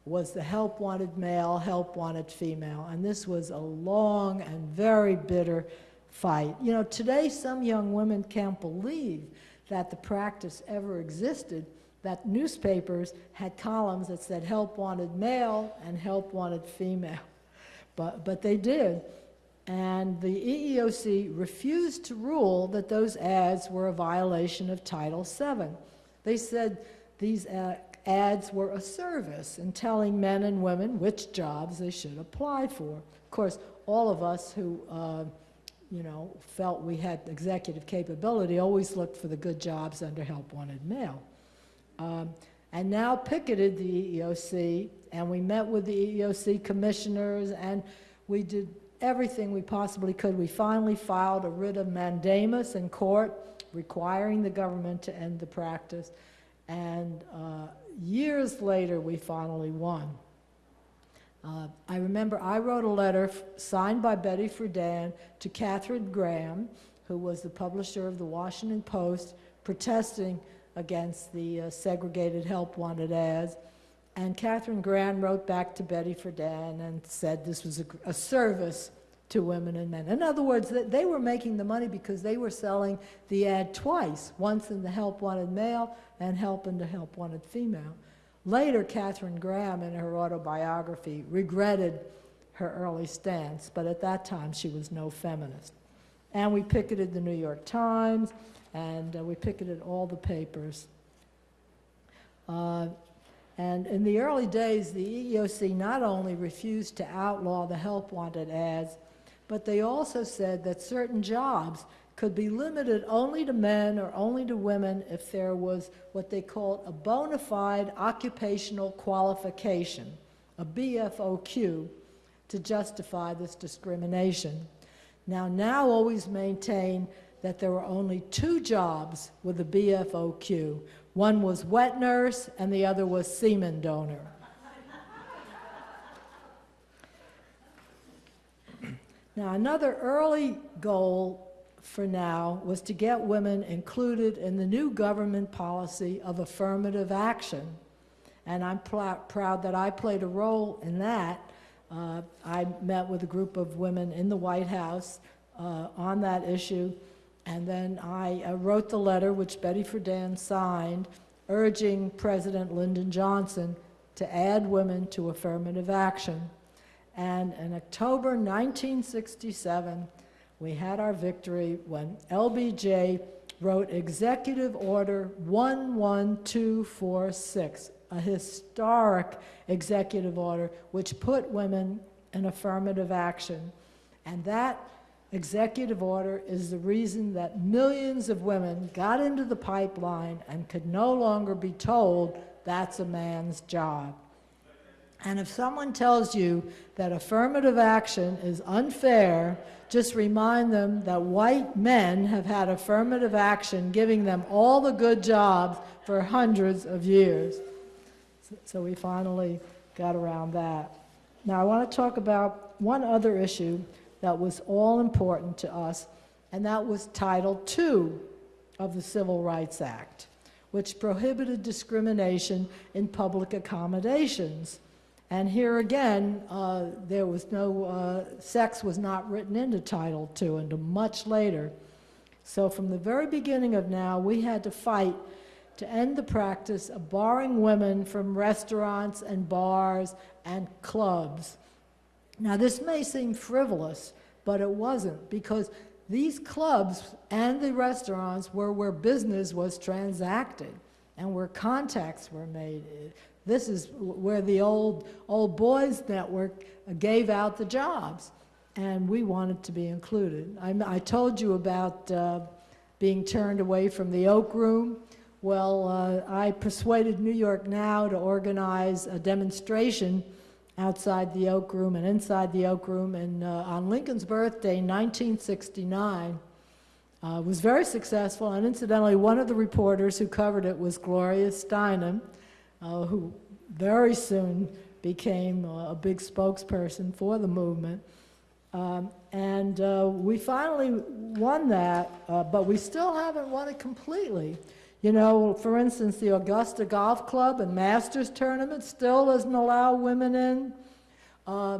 was the help wanted male, help wanted female. And this was a long and very bitter fight. You know, today some young women can't believe that the practice ever existed, that newspapers had columns that said help wanted male and help wanted female. But, but they did. and the EEOC refused to rule that those ads were a violation of Title VII. They said these uh, ads were a service in telling men and women which jobs they should apply for. Of course, all of us who, uh, you know, felt we had executive capability always looked for the good jobs under Help Wanted Male. Um, and now picketed the EEOC, and we met with the EEOC commissioners, and we did everything we possibly could. We finally filed a writ of mandamus in court requiring the government to end the practice, and uh, years later, we finally won. Uh, I remember I wrote a letter signed by Betty Friedan to Katharine Graham, who was the publisher of the Washington Post, protesting against the uh, segregated help wanted ads. And Katharine Graham wrote back to Betty Friedan and said this was a, a service to women and men. In other words, that they were making the money because they were selling the ad twice, once in the help wanted male and help in the help wanted female. Later, Katharine Graham, in her autobiography, regretted her early stance, but at that time she was no feminist. And we picketed the New York Times, and uh, we picketed all the papers. Uh, and in the early days, the EEOC not only refused to outlaw the help wanted ads, but they also said that certain jobs could be limited only to men or only to women if there was what they called a bona fide occupational qualification, a BFOQ, to justify this discrimination. Now, now always maintain that there were only two jobs with a BFOQ. One was wet nurse and the other was semen donor. Now, another early goal for now was to get women included in the new government policy of affirmative action. And I'm proud that I played a role in that. Uh, I met with a group of women in the White House uh, on that issue, and then I uh, wrote the letter, which Betty Friedan signed, urging President Lyndon Johnson to add women to affirmative action. And in October 1967, we had our victory when LBJ wrote Executive Order 11246, a historic executive order which put women in affirmative action. And that executive order is the reason that millions of women got into the pipeline and could no longer be told that's a man's job. And if someone tells you that affirmative action is unfair, just remind them that white men have had affirmative action giving them all the good jobs for hundreds of years. So- we finally got around that. Now, I want to talk about one other issue that was all important to us, and that was Title II of the Civil Rights Act, which prohibited discrimination in public accommodations. And here again, uh, there was no, uh, sex was not written into Title II until much later. So from the very beginning of now, we had to fight to end the practice of barring women from restaurants and bars and clubs. Now, this may seem frivolous, but it wasn't, because these clubs and the restaurants were where business was transacted and where contacts were made. This is where the old, old boys network gave out the jobs, and we wanted to be included. I, I told you about uh, being turned away from the Oak Room. Well, uh, I persuaded New York Now to organize a demonstration outside the Oak Room and inside the Oak Room and, uh, on Lincoln's birthday, 1969. Uh, was very successful, and incidentally, one of the reporters who covered it was Gloria Steinem, uh, who very soon became uh, a big spokesperson for the movement. Um, and uh, we finally won that, uh, but we still haven't won it completely. You know, for instance, the Augusta Golf Club and Masters Tournament still doesn't allow women in. Uh,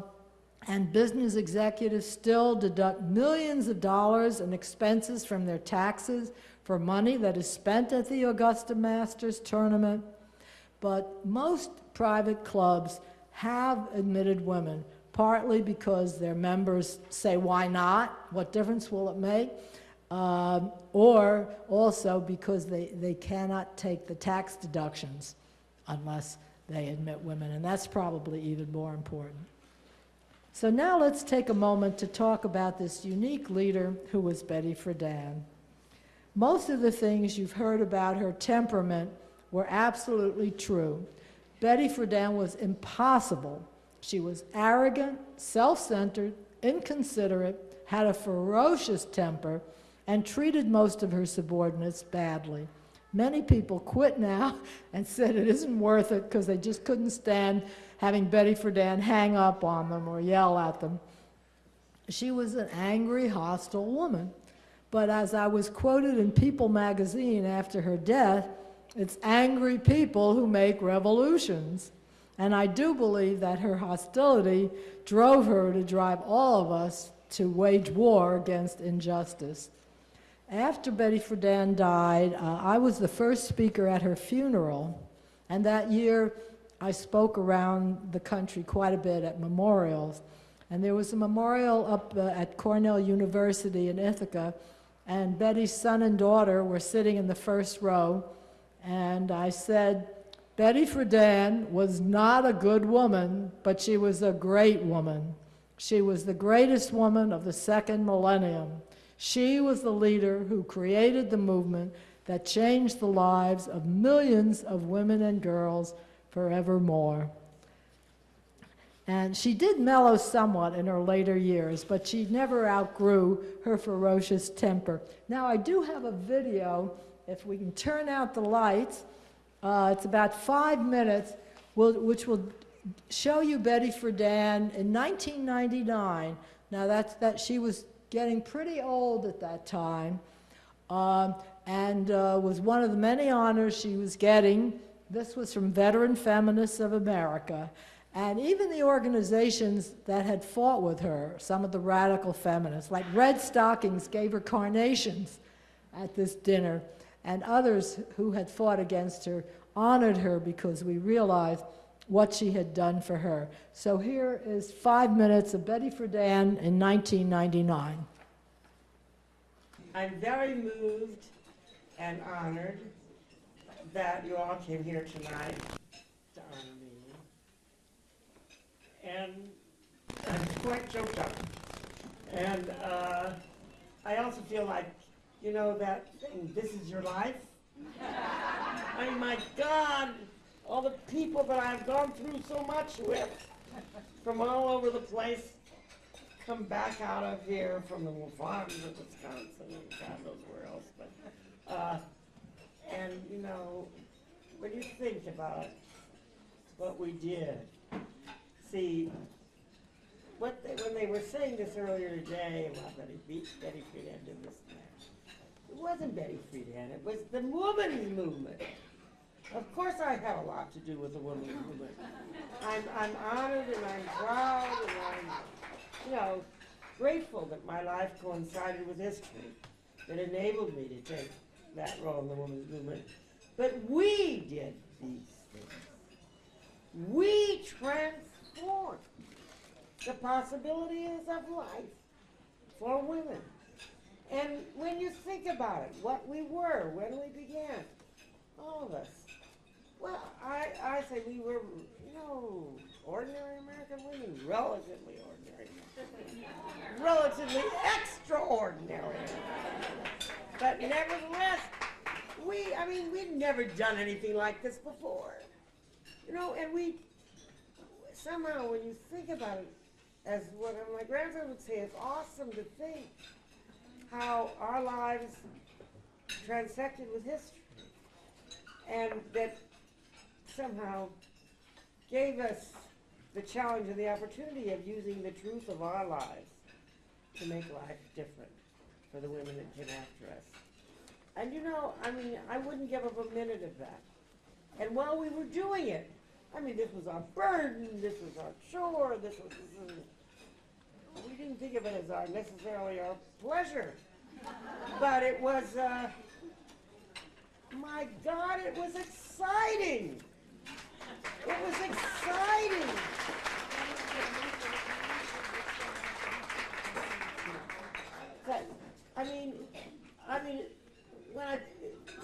and business executives still deduct millions of dollars in expenses from their taxes for money that is spent at the Augusta Masters Tournament. But most private clubs have admitted women. partly because their members say, why not? What difference will it make? Um, or also because they, they cannot take the tax deductions unless they admit women, and that's probably even more important. So now let's take a moment to talk about this unique leader who was Betty Friedan. Most of the things you've heard about her temperament were absolutely true. Betty Friedan was impossible. She was arrogant, self-centered, inconsiderate, had a ferocious temper, and treated most of her subordinates badly. Many people quit now and said it isn't worth it because they just couldn't stand having Betty Friedan hang up on them or yell at them. She was an angry, hostile woman. But as I was quoted in People magazine after her death, it's angry people who make revolutions. And I do believe that her hostility drove her to drive all of us to wage war against injustice. After Betty Friedan died, uh, I was the first speaker at her funeral, and that year I spoke around the country quite a bit at memorials. And there was a memorial up uh, at Cornell University in Ithaca, and Betty's son and daughter were sitting in the first row, and I said, Betty Friedan was not a good woman, but she was a great woman. She was the greatest woman of the second millennium. She was the leader who created the movement that changed the lives of millions of women and girls forevermore. And she did mellow somewhat in her later years, but she never outgrew her ferocious temper. Now, I do have a video, if we can turn out the lights. Uh, it's about five minutes, will, which will show you Betty Friedan in 1999. Now, that's, that she was getting pretty old at that time, um, and uh, was one of the many honors she was getting. This was from Veteran Feminists of America. And even the organizations that had fought with her, some of the radical feminists, like Redstockings gave her carnations at this dinner, and others who had fought against her honored her because we realized what she had done for her. So here is five minutes of Betty Friedan in 1999. I'm very moved and honored that you all came here tonight to honor me. And I'm quite choked up. And uh, I also feel like, you know, that thing, this is your life. I mean, my God, all the people that I've gone through so much with from all over the place come back out of here from the farms of Wisconsin and God knows where else. But, uh, and you know, when you think about what we did, see, what they, when they were saying this earlier today about Betty, Be- Betty Friedan did this and that, it wasn't Betty Friedan, it was the women's movement. Of course I have a lot to do with the women's movement. I'm, I'm honored and I'm proud and I'm, you know, grateful that my life coincided with history that enabled me to take that role in the women's movement. But we did these things. We transformed the possibilities of life for women. And when you think about it, what we were when we began, all of us, well, I, I say we were, you know, ordinary American women, relatively ordinary, relatively extraordinary. But nevertheless, we, I mean, we'd never done anything like this before. You know, and we, somehow when you think about it, as what my grandson would say, it's awesome to think how our lives transected with history. And that somehow gave us the challenge and the opportunity of using the truth of our lives to make life different for the women that came after us. And you know, I mean, I wouldn't give up a minute of that. And while we were doing it, I mean, this was our burden, this was our chore, this was, this was we didn't think of it as our necessarily our pleasure, but it was. Uh, my God, it was exciting. It was exciting. But, I mean, I mean, when I,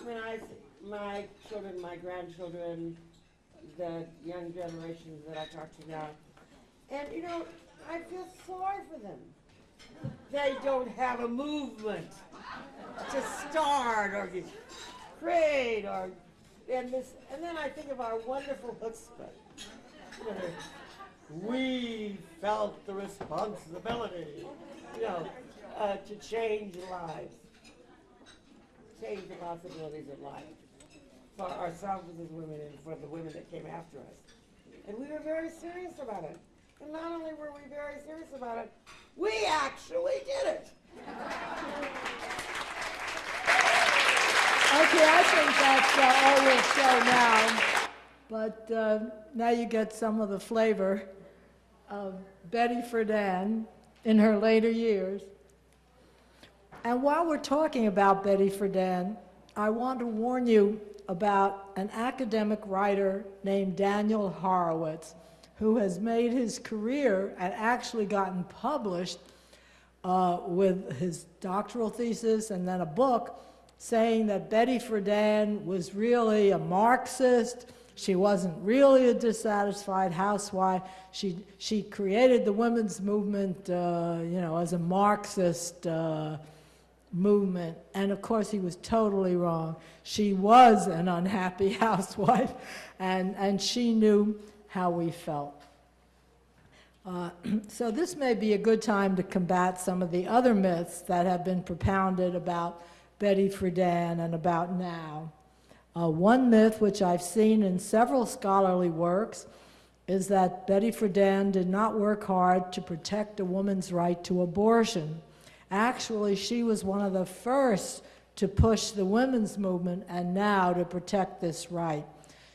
when I, my children, my grandchildren, the young generations that I talk to now, and you know, I feel sorry for them. They don't have a movement to start or create or, and this, and then I think of our wonderful chutzpah. We felt the responsibility, you know, uh, to change lives, change the possibilities of life for ourselves as women and for the women that came after us. And we were very serious about it. And not only were we very serious about it, we actually did it. Okay, I think that's uh, all we'll show now. But uh, now you get some of the flavor of Betty Friedan in her later years. And while we're talking about Betty Friedan, I want to warn you about an academic writer named Daniel Horowitz, who has made his career and actually gotten published uh, with his doctoral thesis and then a book saying that Betty Friedan was really a Marxist. She wasn't really a dissatisfied housewife. She, she created the women's movement, uh, you know, as a Marxist uh, movement. And of course, he was totally wrong. She was an unhappy housewife, and, and she knew how we felt. Uh, so this may be a good time to combat some of the other myths that have been propounded about Betty Friedan and about now. Uh, one myth, which I've seen in several scholarly works, is that Betty Friedan did not work hard to protect a woman's right to abortion. Actually, she was one of the first to push the women's movement and now to protect this right.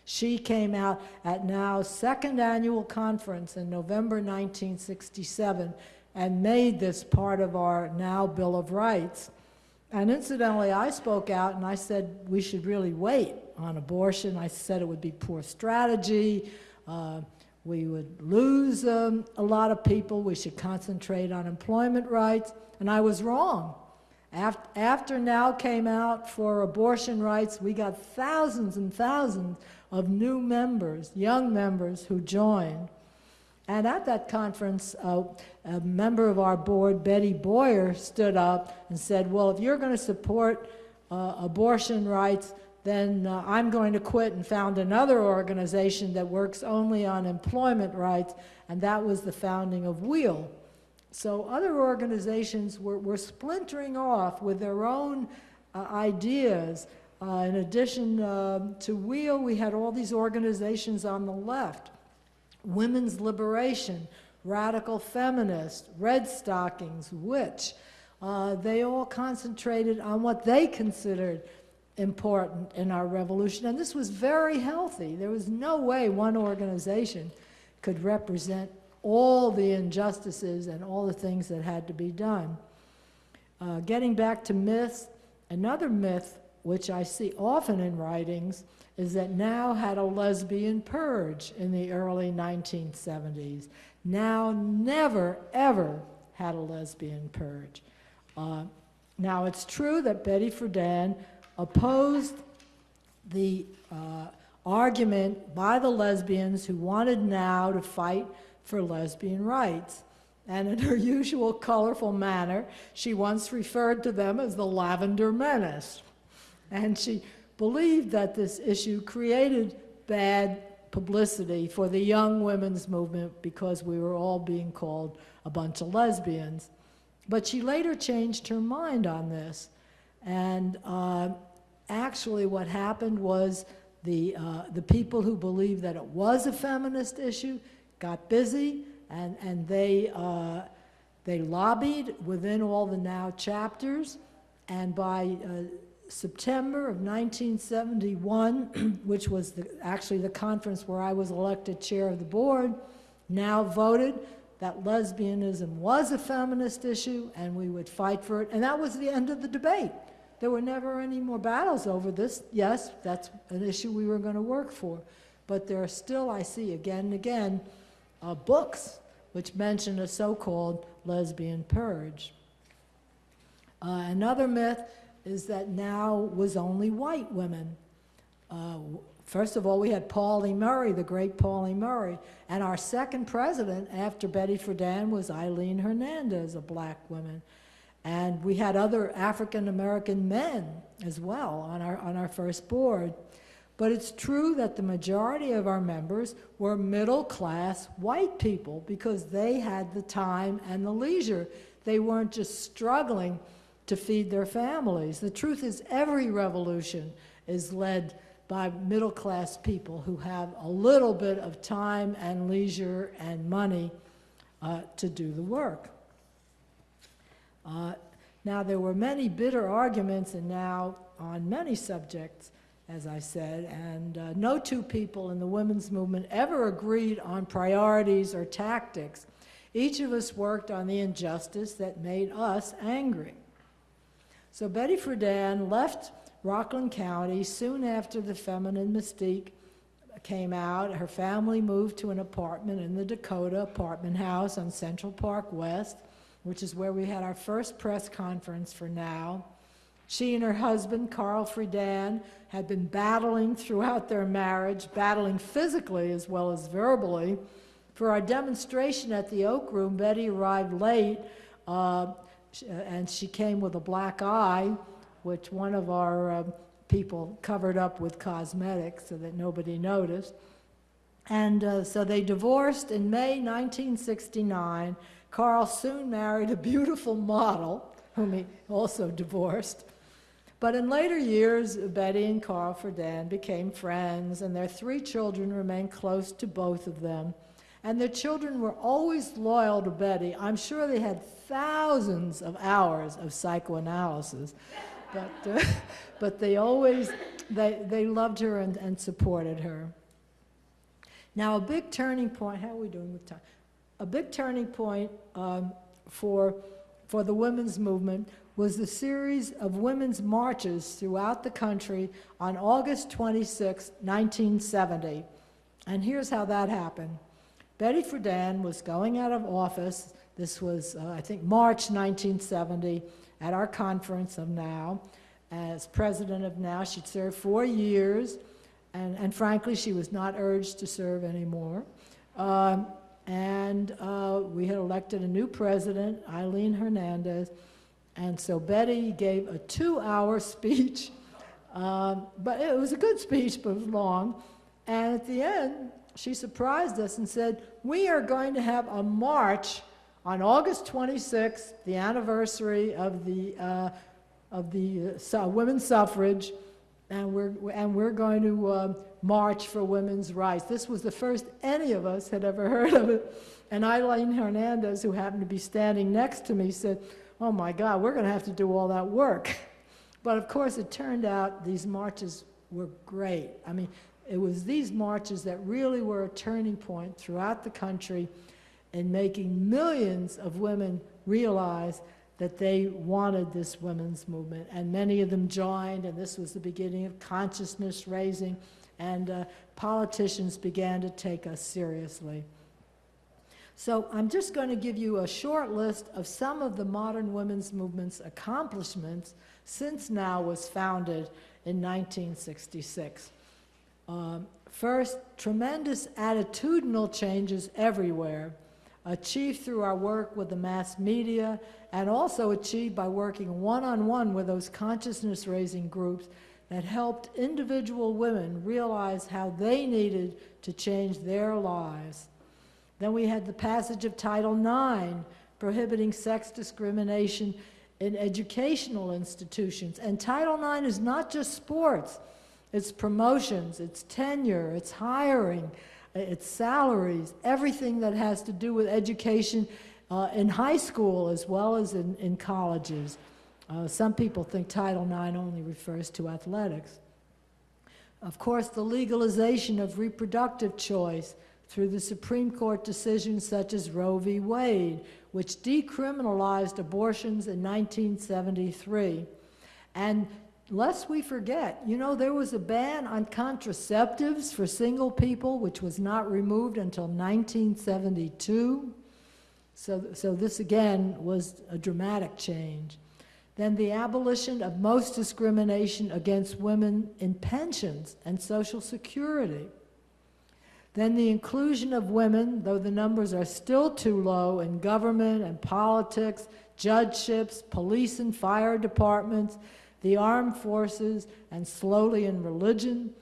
She came out at NOW's second annual conference in November 1967 and made this part of our NOW Bill of Rights. And incidentally, I spoke out and I said we should really wait on abortion. I said it would be poor strategy. Uh, we would lose um, a lot of people. We should concentrate on employment rights. And I was wrong. After, after NOW came out for abortion rights, we got thousands and thousands of new members, young members who joined. And at that conference, uh, a member of our board, Betty Boyer, stood up and said, well, if you're going to support uh, abortion rights, then uh, I'm going to quit and found another organization that works only on employment rights, and that was the founding of WEAL. So other organizations were, were splintering off with their own uh, ideas. Uh, in addition uh, to WEAL, we had all these organizations on the left. Women's Liberation, Radical Feminist, Redstockings, Witch. Uh, they all concentrated on what they considered important in our revolution, and this was very healthy. There was no way one organization could represent all the injustices and all the things that had to be done. Uh, getting back to myths, another myth which I see often in writings is that NOW had a lesbian purge in the early 1970s. NOW never, ever had a lesbian purge. Uh, now, it's true that Betty Friedan opposed the uh, argument by the lesbians who wanted NOW to fight for lesbian rights. And in her usual colorful manner, she once referred to them as the Lavender Menace. And she believed that this issue created bad publicity for the young women's movement because we were all being called a bunch of lesbians. But she later changed her mind on this. And uh, actually what happened was the, uh, the people who believed that it was a feminist issue got busy and, and they, uh, they lobbied within all the NOW chapters. And by uh, September of 1971, which was the, actually the conference where I was elected chair of the board, NOW voted that lesbianism was a feminist issue and we would fight for it. And that was the end of the debate. There were never any more battles over this. Yes, that's an issue we were going to work for. But there are still, I see again and again, uh, books which mention a so-called lesbian purge. Uh, another myth is that now was only white women. Uh, first of all, we had Pauli Murray, the great Pauli Murray, and our second president after Betty Friedan was Aileen Hernandez, a black woman. And we had other African American men as well on our, on our first board. But it's true that the majority of our members were middle class white people because they had the time and the leisure. They weren't just struggling to feed their families. The truth is, every revolution is led by middle class people who have a little bit of time and leisure and money uh, to do the work. Uh, now, there were many bitter arguments, and now on many subjects, as I said, and uh, no two people in the women's movement ever agreed on priorities or tactics. Each of us worked on the injustice that made us angry. So Betty Friedan left Rockland County soon after the feminine mystique came out. Her family moved to an apartment in the Dakota apartment house on Central Park West, which is where we had our first press conference for now. She and her husband, Carl Friedan, had been battling throughout their marriage, battling physically as well as verbally. For our demonstration at the Oak Room, Betty arrived late, uh, sh- and she came with a black eye, which one of our uh, people covered up with cosmetics so that nobody noticed. And uh, so they divorced in May 1969. Carl soon married a beautiful model, whom he also divorced. But in later years, Betty and Carl Friedan became friends, and their three children remained close to both of them. And their children were always loyal to Betty. I'm sure they had thousands of hours of psychoanalysis, but, uh, but they always, they, they loved her and, and supported her. Now, a big turning point, how are we doing with time? A big turning point um, for, for the women's movement was the series of women's marches throughout the country on August 26, 1970. And here's how that happened. Betty Friedan was going out of office. This was, uh, I think, March 1970 at our conference of NOW. As president of NOW, she'd served four years, and, and frankly, she was not urged to serve anymore. Um, and uh, we had elected a new president, Aileen Hernandez, and so Betty gave a two-hour speech, um, but it was a good speech, but it was long. And at the end, she surprised us and said, we are going to have a march on August 26th, the anniversary of the, uh, of the uh, women's suffrage, and we're, and we're going to uh, march for women's rights. This was the first any of us had ever heard of it. And Aileen Hernandez, who happened to be standing next to me, said, oh my God, we're going to have to do all that work. But of course, it turned out these marches were great. I mean, it was these marches that really were a turning point throughout the country in making millions of women realize that they wanted this women's movement. And many of them joined, and this was the beginning of consciousness raising, and uh, politicians began to take us seriously. So I'm just going to give you a short list of some of the modern women's movement's accomplishments since NOW was founded in 1966. Um, first, tremendous attitudinal changes everywhere, achieved through our work with the mass media and also achieved by working one-on-one with those consciousness-raising groups that helped individual women realize how they needed to change their lives. Then we had the passage of Title IX, prohibiting sex discrimination in educational institutions. And Title IX is not just sports, it's promotions, it's tenure, it's hiring, it's salaries, everything that has to do with education uh, in high school as well as in, in colleges. Uh, some people think Title IX only refers to athletics. Of course, the legalization of reproductive choice through the Supreme Court decisions such as Roe v. Wade, which decriminalized abortions in 1973. And lest we forget, you know, there was a ban on contraceptives for single people, which was not removed until 1972. So, so this again was a dramatic change. Then the abolition of most discrimination against women in pensions and Social Security. Then the inclusion of women, though the numbers are still too low in government and politics, judgeships, police and fire departments, the armed forces, and slowly in religion.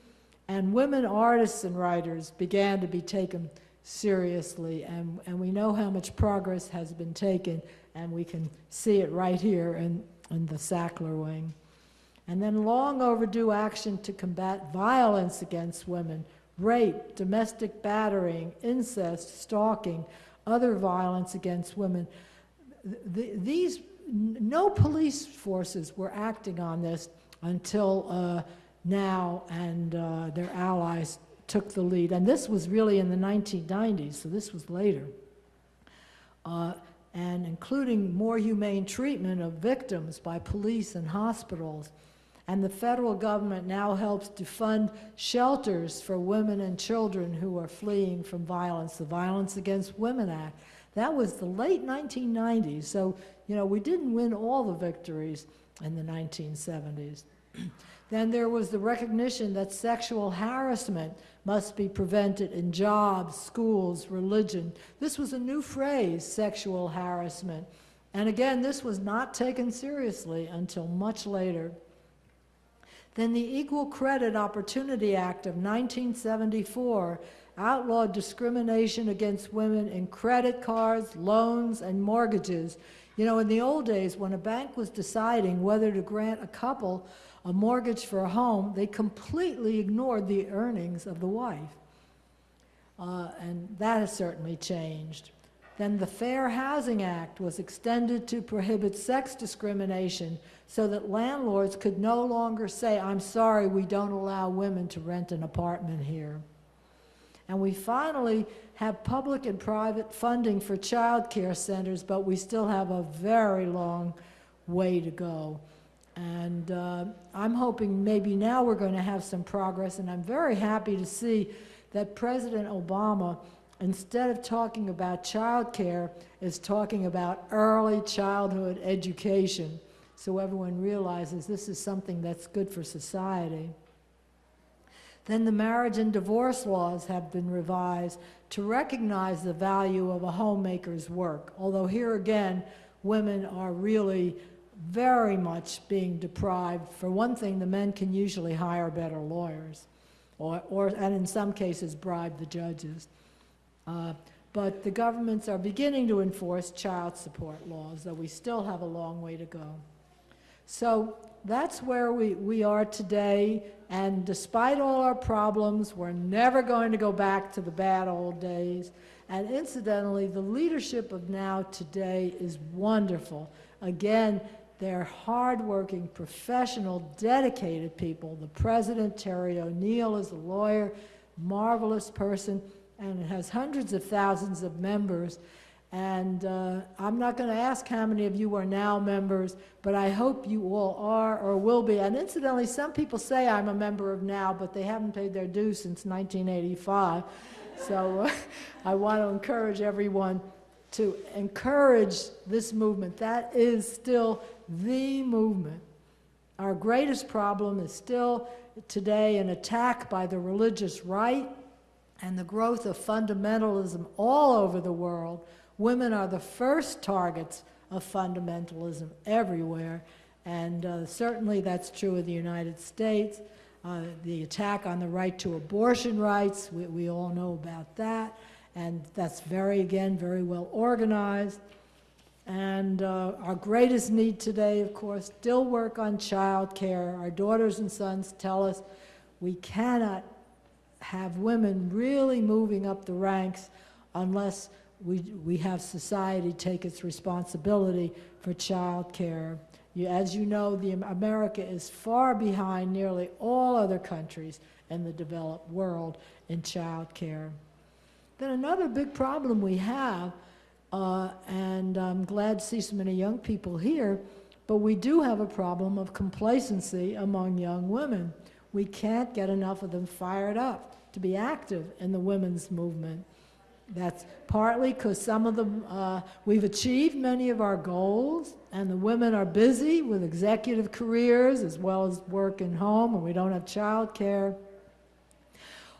And women artists and writers began to be taken seriously, and, and we know how much progress has been taken, and we can see it right here in, in the Sackler wing. And then long overdue action to combat violence against women, rape, domestic battering, incest, stalking, other violence against women. Th- these, no police forces were acting on this until uh, now, and uh, their allies took the lead. And this was really in the 1990s, so this was later. Uh, and including more humane treatment of victims by police and hospitals. And the federal government now helps to fund shelters for women and children who are fleeing from violence, the Violence Against Women Act. That was the late 1990s, so, you know, we didn't win all the victories in the 1970s. then there was the recognition that sexual harassment must be prevented in jobs, schools, religion. This was a new phrase, sexual harassment. And again, this was not taken seriously until much later. Then the Equal Credit Opportunity Act of 1974 outlawed discrimination against women in credit cards, loans, and mortgages. You know, in the old days, when a bank was deciding whether to grant a couple a mortgage for a home, they completely ignored the earnings of the wife. Uh, and that has certainly changed. Then the Fair Housing Act was extended to prohibit sex discrimination so that landlords could no longer say, I'm sorry, we don't allow women to rent an apartment here. And we finally have public and private funding for child care centers, but we still have a very long way to go. And uh, I'm hoping maybe now we're going to have some progress, and I'm very happy to see that President Obama, instead of talking about child care, is talking about early childhood education, so everyone realizes this is something that's good for society. Then the marriage and divorce laws have been revised to recognize the value of a homemaker's work, although here again, women are really very much being deprived. For one thing, the men can usually hire better lawyers, or, or and in some cases bribe the judges. Uh, but the governments are beginning to enforce child support laws, though we still have a long way to go. So that's where we, we are today, and despite all our problems, we're never going to go back to the bad old days. And incidentally, the leadership of now today is wonderful. Again, they're hardworking, professional, dedicated people. The president, Terry O'Neill, is a lawyer, marvelous person, and it has hundreds of thousands of members. And uh, I'm not going to ask how many of you are now members, but I hope you all are or will be. And incidentally, some people say I'm a member of NOW, but they haven't paid their dues since 1985. so uh, I want to encourage everyone to encourage this movement. That is still the movement. Our greatest problem is still today an attack by the religious right and the growth of fundamentalism all over the world. Women are the first targets of fundamentalism everywhere, and uh, certainly that's true of the United States. Uh, the attack on the right to abortion rights, we, we all know about that, and that's very, again, very well organized. And uh, our greatest need today, of course, still work on child care. Our daughters and sons tell us we cannot have women really moving up the ranks unless we, we have society take its responsibility for child care. You, as you know, the, America is far behind nearly all other countries in the developed world in child care. Then another big problem we have uh, and I'm glad to see so many young people here, but we do have a problem of complacency among young women. We can't get enough of them fired up to be active in the women's movement. That's partly because some of them, uh, we've achieved many of our goals, and the women are busy with executive careers as well as work and home, and we don't have child care.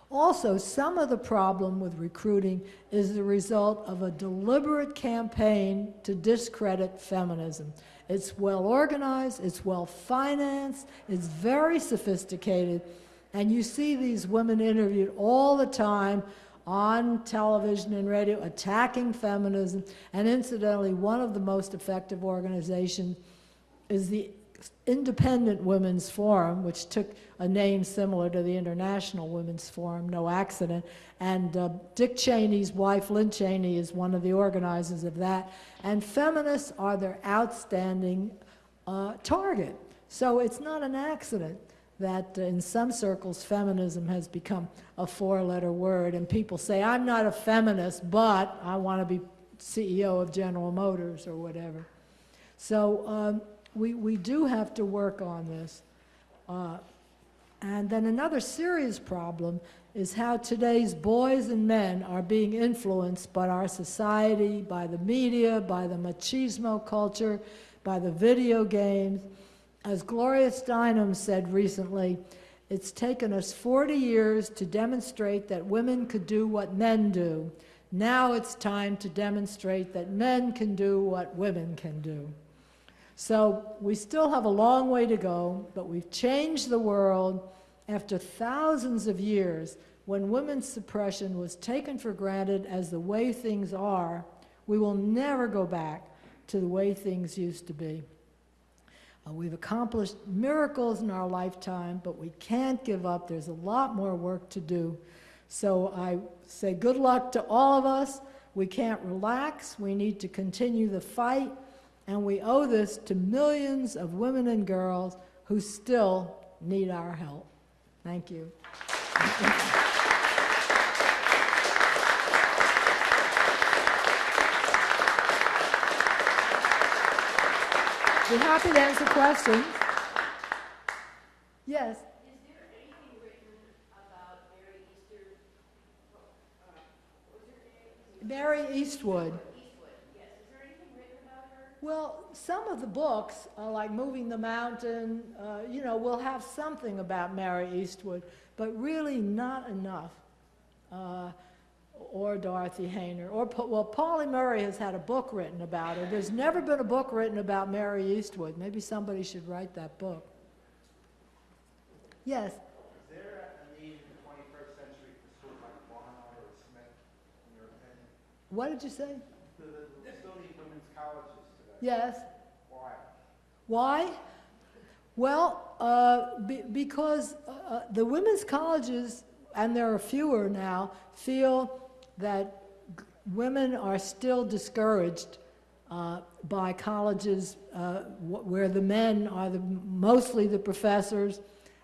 Also, some of the problem with recruiting is the result of a deliberate campaign to discredit feminism. It's well organized, it's well financed, it's very sophisticated, and you see these women interviewed all the time on television and radio attacking feminism. And incidentally, one of the most effective organizations is the Independent Women's Forum, which took a name similar to the International Women's Forum, no accident. And uh, Dick Cheney's wife, Lynn Cheney, is one of the organizers of that. And feminists are their outstanding uh, target. So it's not an accident that uh, in some circles feminism has become a four-letter word. And people say, I'm not a feminist, but I want to be CEO of General Motors or whatever. So um, we, we do have to work on this. Uh, and then another serious problem is how today's boys and men are being influenced by our society, by the media, by the machismo culture, by the video games. As Gloria Steinem said recently, it's taken us 40 years to demonstrate that women could do what men do. Now it's time to demonstrate that men can do what women can do. So we still have a long way to go, but we've changed the world after thousands of years when women's suppression was taken for granted as the way things are. We will never go back to the way things used to be. Uh, we've accomplished miracles in our lifetime, but we can't give up. There's a lot more work to do. So I say good luck to all of us. We can't relax. We need to continue the fight. And we owe this to millions of women and girls who still need our help. Thank you. Be happy to answer questions. Yes. Mary Eastwood. Well, some of the books, uh, like Moving the Mountain, uh, you know, will have something about Mary Eastwood, but really not enough. Uh, or Dorothy Haener, or, well, Pauli Murray has had a book written about her. There's never been a book written about Mary Eastwood. Maybe somebody should write that book. Yes. Is there a need in the twenty-first century for schools like Barnard or Smith, in your opinion? What did you say? Still need women's colleges today. Yes. Why? Why? Well, uh, be, because uh, uh, the women's colleges, and there are fewer now, feel that women are still discouraged uh, by colleges uh, wh- where the men are the, mostly the professors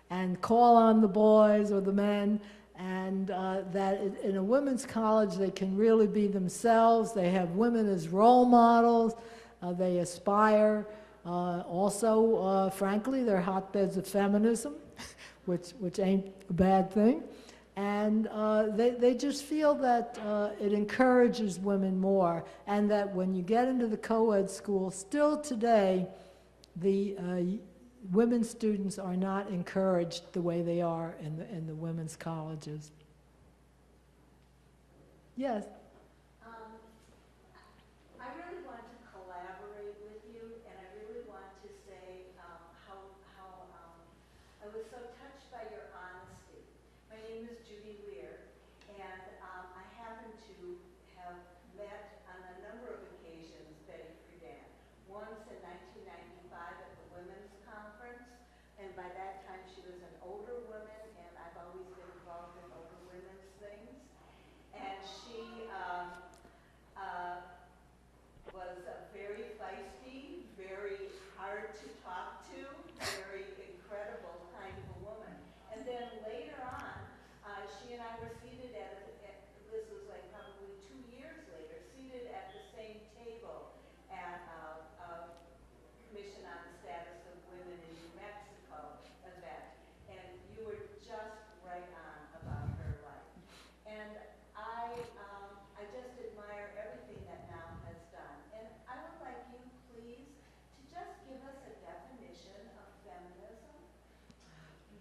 and call on the boys or the men, and uh, that in- in a women's college they can really be themselves. They have women as role models. Uh, they aspire. Uh, also, uh, frankly, they're hotbeds of feminism, which, which ain't a bad thing. And uh, they, they just feel that uh, it encourages women more, and that when you get into the co ed school, still today, the uh, women students are not encouraged the way they are in the, in the women's colleges. Yes. Um, I really want to collaborate with you, and I really want to say um, how, how um, I was so touched by your honesty. My name is Judy Lear, and um, I happen to have met on a number of occasions Betty Friedan. Once in 1995 at the Women's Conference, and by that time she was an older woman, and I've always been involved in older women's things. And she um, uh, was uh, very feisty, very hard to talk to, very incredible kind of a woman. And then later on, uh, she and I were seated at, a- at, this was like probably two years later, seated at the same table at uh, a Commission on the Status of Women in New Mexico event. And you were just right on about her life. And I, um, I just admire everything that Now has done. And I would like you, please,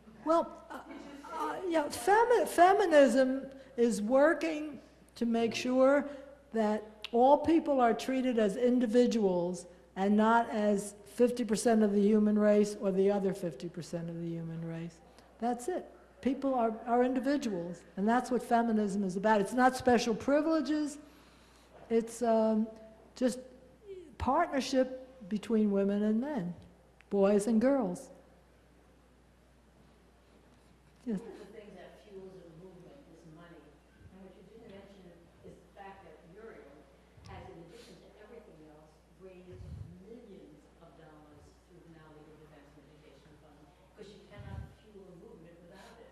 to Well, uh, uh, yeah, femi- feminism is working to make sure that all people are treated as individuals and not as 50% of the human race or the other 50% of the human race. That's it. People are, are individuals, and that's what feminism is about. It's not special privileges, it's um, just partnership between women and men, boys and girls. Yes. One of the things that fuels the movement is money. And what you didn't mention is the fact that Muriel has, in addition to everything else, raised millions of dollars through the Now Legal Defense and Education Fund, because you cannot fuel a movement without it.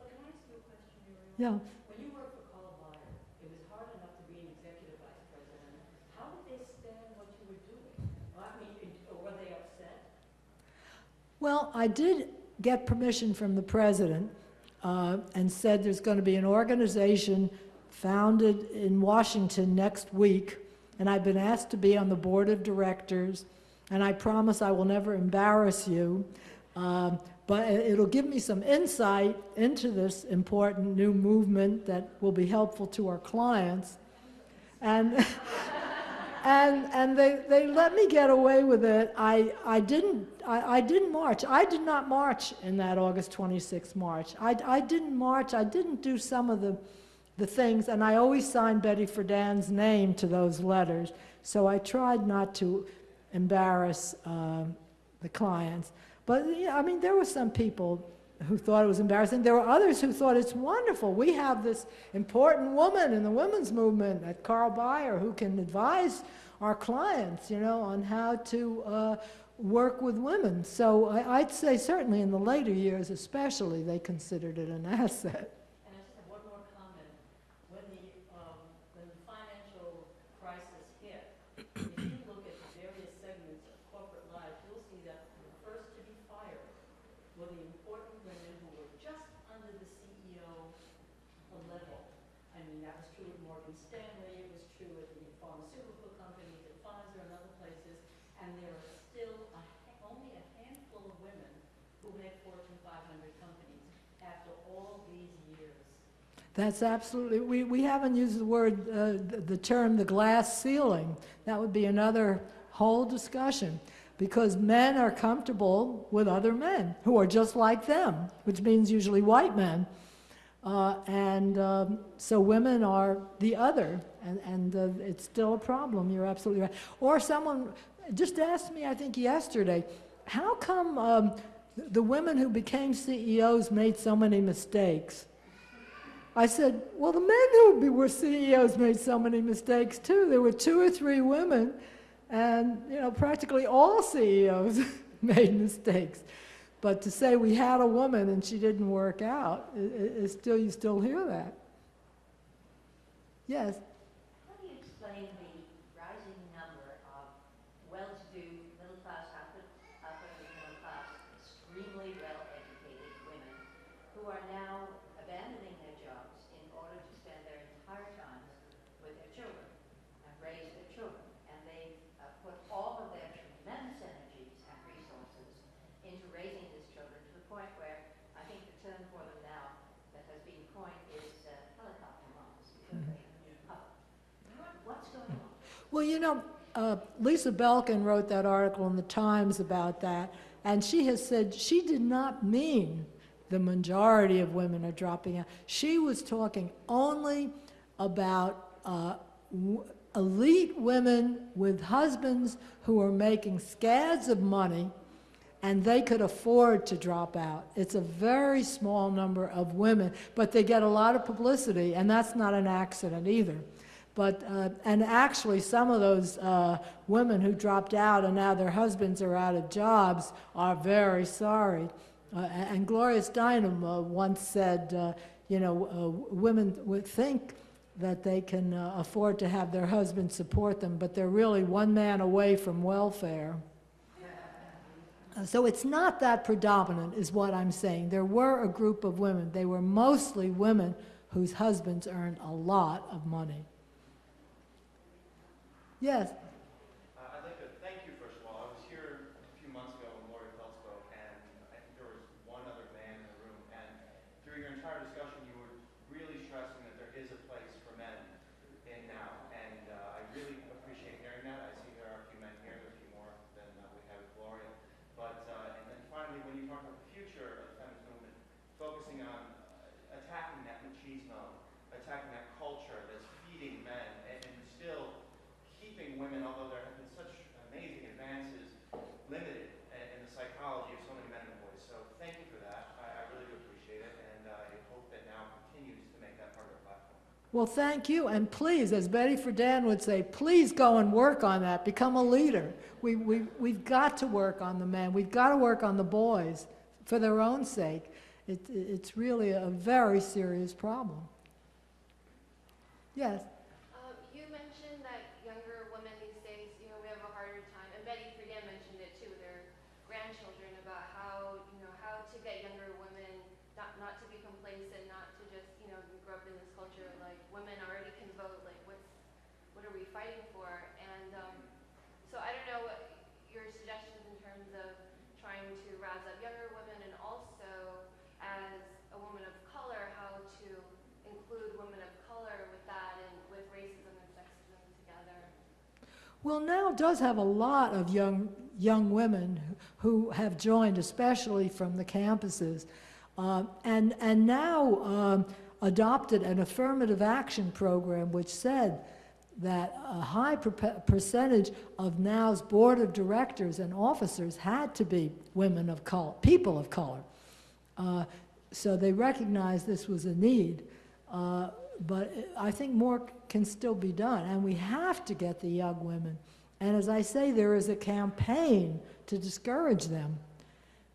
But can I ask you a question, Muriel? Yeah. When you worked for Carl Byoir, it was hard enough to be an executive vice president. How did they stand what you were doing? I mean, were they upset? Well, I did get permission from the president uh, and said there's going to be an organization founded in Washington next week, and I've been asked to be on the board of directors, and I promise I will never embarrass you. Um, but it- it'll give me some insight into this important new movement that will be helpful to our clients. And and and they, they let me get away with it. I, I didn't I, I didn't march. I did not march in that August 26th march. I, I didn't march. I didn't do some of the the things, and I always signed Betty Friedan's name to those letters. So I tried not to embarrass um, the clients. But yeah, I mean, there were some people who thought it was embarrassing. There were others who thought it's wonderful. We have this important woman in the women's movement at Carl Byoir who can advise our clients, you know, on how to uh, work with women. So I, I'd say certainly in the later years, especially, they considered it an asset. And I just have one more comment. When the, um, when the financial crisis hit, if you look at the various segments of corporate life, you'll see that the first to be fired were the important women who were just under the CEO level. I mean, that was true at Morgan Stanley, it was true at the pharmaceutical companies, at Pfizer and other places, and there are still a, ha- only a handful of women who head Fortune 500 companies after all these years. That's absolutely, we, we haven't used the word, uh, the, the term the glass ceiling. That would be another whole discussion. Because men are comfortable with other men who are just like them, which means usually white men. Uh, and um, so women are the other, and, and uh, it's still a problem. You're absolutely right. Or someone just asked me, I think yesterday, how come um, the women who became CEOs made so many mistakes? I said, well, the men who were CEOs made so many mistakes too. There were two or three women, and you know, practically all CEOs made mistakes. But to say we had a woman and she didn't work out, i- i- is still you still hear that. Yes. How do you explain the rising number of well-to-do, middle-class, upper, upper middle-class, extremely well-educated women who are now abandoning their jobs in order to spend their entire times with their children and raise their children? And they uh, put all of their tremendous energies and resources into raising these children to the point where I think the term for them now that has been coined is uh, helicopter moms because they up. What's going on? Well, you know, uh, Lisa Belkin wrote that article in the Times about that, and she has said she did not mean the majority of women are dropping out. She was talking only about uh, elite women with husbands who are making scads of money and they could afford to drop out. It's a very small number of women, but they get a lot of publicity, and that's not an accident either. But, uh, and actually, some of those uh, women who dropped out and now their husbands are out of jobs are very sorry. Uh, and Gloria Steinem uh, once said, uh, you know, uh, women would think that they can afford to have their husbands support them, but they're really one man away from welfare. So it's not that predominant, is what I'm saying. There were a group of women. They were mostly women whose husbands earned a lot of money. Yes. Uh, I'd like to thank you, first of all. I was here a few months ago when Lori Feld spoke, and I think there was one other man in the room me when you talk about the future of the feminist movement, focusing on uh, attacking that machismo, attacking that culture that's feeding men, and, and still keeping women, although there have been such amazing advances, limited in, in the psychology of so many men and boys. So thank you for that. I, I really do appreciate it, and I hope that now continues to make that part of our platform. Well, thank you, and please, as Betty Friedan would say, please go and work on that, become a leader. We, we, we've got to work on the men, we've got to work on the boys for their own sake. It, it's really a very serious problem. Yes? Um, you mentioned that younger women these days, you know, we have a harder time, and Betty Friedan mentioned it too, with their grandchildren, about how, you know, how to get younger women not, not to be complacent, not to just, you know, grow up in this culture, like, women already can vote, like, what's, what are we fighting for? And, um, so I don't know what your suggestions in terms of trying to rouse up younger women, and also, as a woman of color, how to include women of color with that and with racism and sexism together. Well, now does have a lot of young, young women who have joined, especially from the campuses, uh, and, and now um, adopted an affirmative action program which said that a high percentage of now's board of directors and officers had to be women of color, people of color. Uh, so they recognized this was a need. Uh, but I think more can still be done, and we have to get the young women. And as I say, there is a campaign to discourage them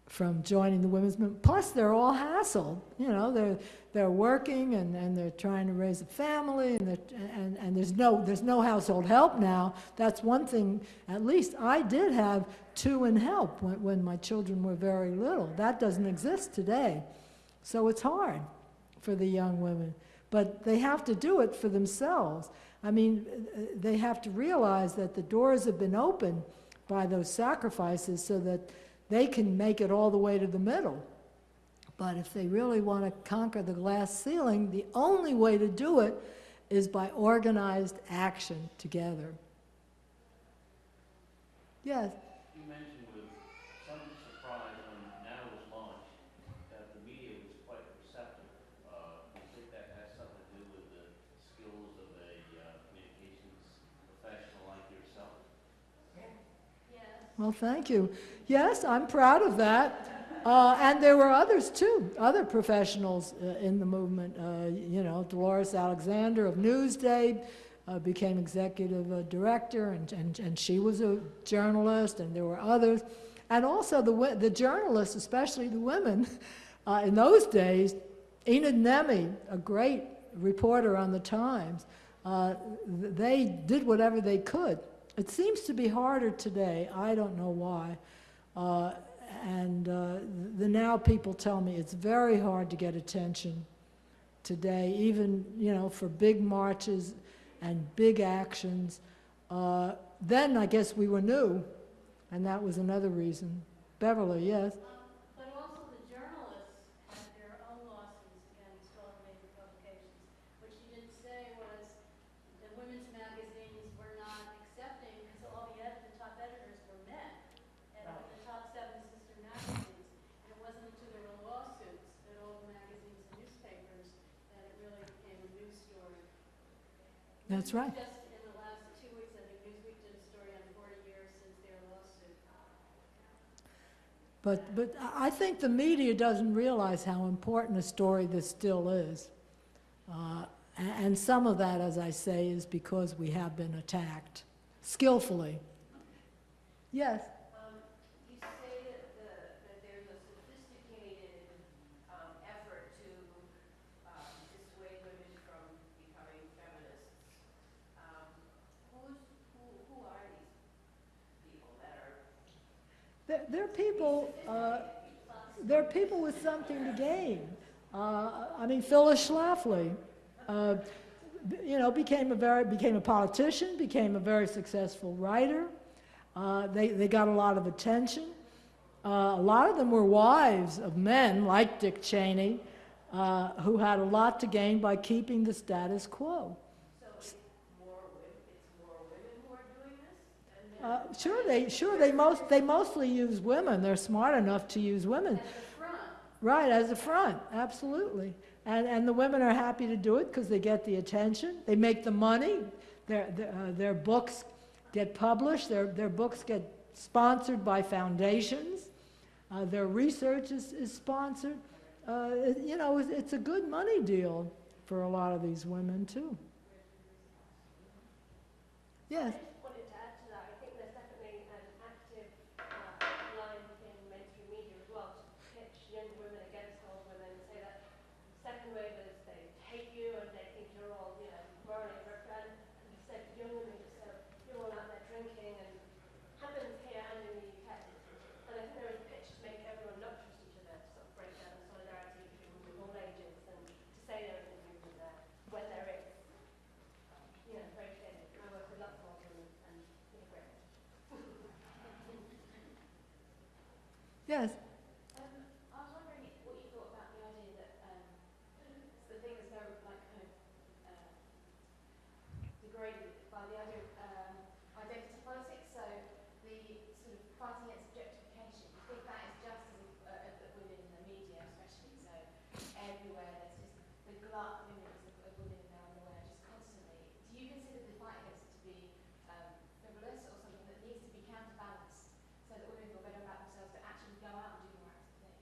from joining the women's movement. Plus, they're all hassled. You know, they're they're working and, and they're trying to raise a family, and, and and there's no there's no household help now. That's one thing. At least I did have two in help when, when my children were very little. That doesn't exist today. So it's hard for the young women. But they have to do it for themselves. I mean, they have to realize that the doors have been opened by those sacrifices so that they can make it all the way to the middle. But if they really want to conquer the glass ceiling, the only way to do it is by organized action together. Yes? You mentioned with some surprise when NOW was launched, that the media was quite receptive. Uh, do you think that has something to do with the skills of a uh, communications professional like yourself? Yes. Well, thank you. Yes, I'm proud of that. Uh, and there were others too, other professionals uh, in the movement. Uh, you know, Dolores Alexander of Newsday uh, became executive uh, director, and, and, and she was a journalist, and there were others. And also the, the journalists, especially the women, uh, in those days, Enid Nemy, a great reporter on the Times, uh, they did whatever they could. It seems to be harder today. I don't know why. Uh, and uh, the now people tell me it's very hard to get attention today, even you know for big marches and big actions. Uh, then I guess we were new, and that was another reason. Beverly, yes. Um, But also the journalists had their own lawsuits against all the major publications. What she didn't say was the women's magazines were not accepting because all the ed- the top editors were men. And the top seven sister magazines. And it wasn't until there were lawsuits that all the magazines and newspapers that it really became a news story. That's right. Just in the last two weeks, I think Newsweek did a story on 40 years since their lawsuit. But, but I think the media doesn't realize how important a story this still is. Uh, and some of that, as I say, is because we have been attacked skillfully. Yes? Um, you say that the, that there's a sophisticated, um, effort to, um, dissuade women from becoming feminists. Um, who's, who, who are these people that are They're, people, uh, they're people with something to gain. Uh, I mean, Phyllis Schlafly, uh, you know, became a very, became a politician, became a very successful writer. Uh, they, they got a lot of attention. Uh, a lot of them were wives of men like Dick Cheney, uh, who had a lot to gain by keeping the status quo. So it's more women, it's more women who are doing this than men? Uh, Sure, they, sure, they most, they mostly use women. They're smart enough to use women. Right, as a front, absolutely. And, and the women are happy to do it because they get the attention, they make the money, their, their, uh, their books get published, their, their books get sponsored by foundations, uh, their research is, is sponsored. Uh, it- you know, it's, it's a good money deal for a lot of these women, too. Yes, I just wanted to add to that, I think there's definitely an active uh, line in mainstream media as well to pitch young women against old women, say that second wavers, they hate you and they think you're all, you know, morally and instead young women just say, you're all out there drinking and happens here and in the UK. And I think there is a pitch to make everyone not trust each other, to sort of break down solidarity between women of all ages and to say there isn't movement there when there is. You know, very clearly. I work with lots of old women and you know, great. Yes. Um, I was wondering what you thought about the idea that um, the thing is so like kind of uh, degraded by the idea of um, identity politics. So the sort of fighting against objectification. Do you think that is just as uh, uh, within the media, especially so everywhere there's just the glut of images of, of women now in the wear just constantly. Do you consider the fight against it to be um, frivolous or something that needs to be counterbalanced so that women feel better about themselves to actually go out and do more active things?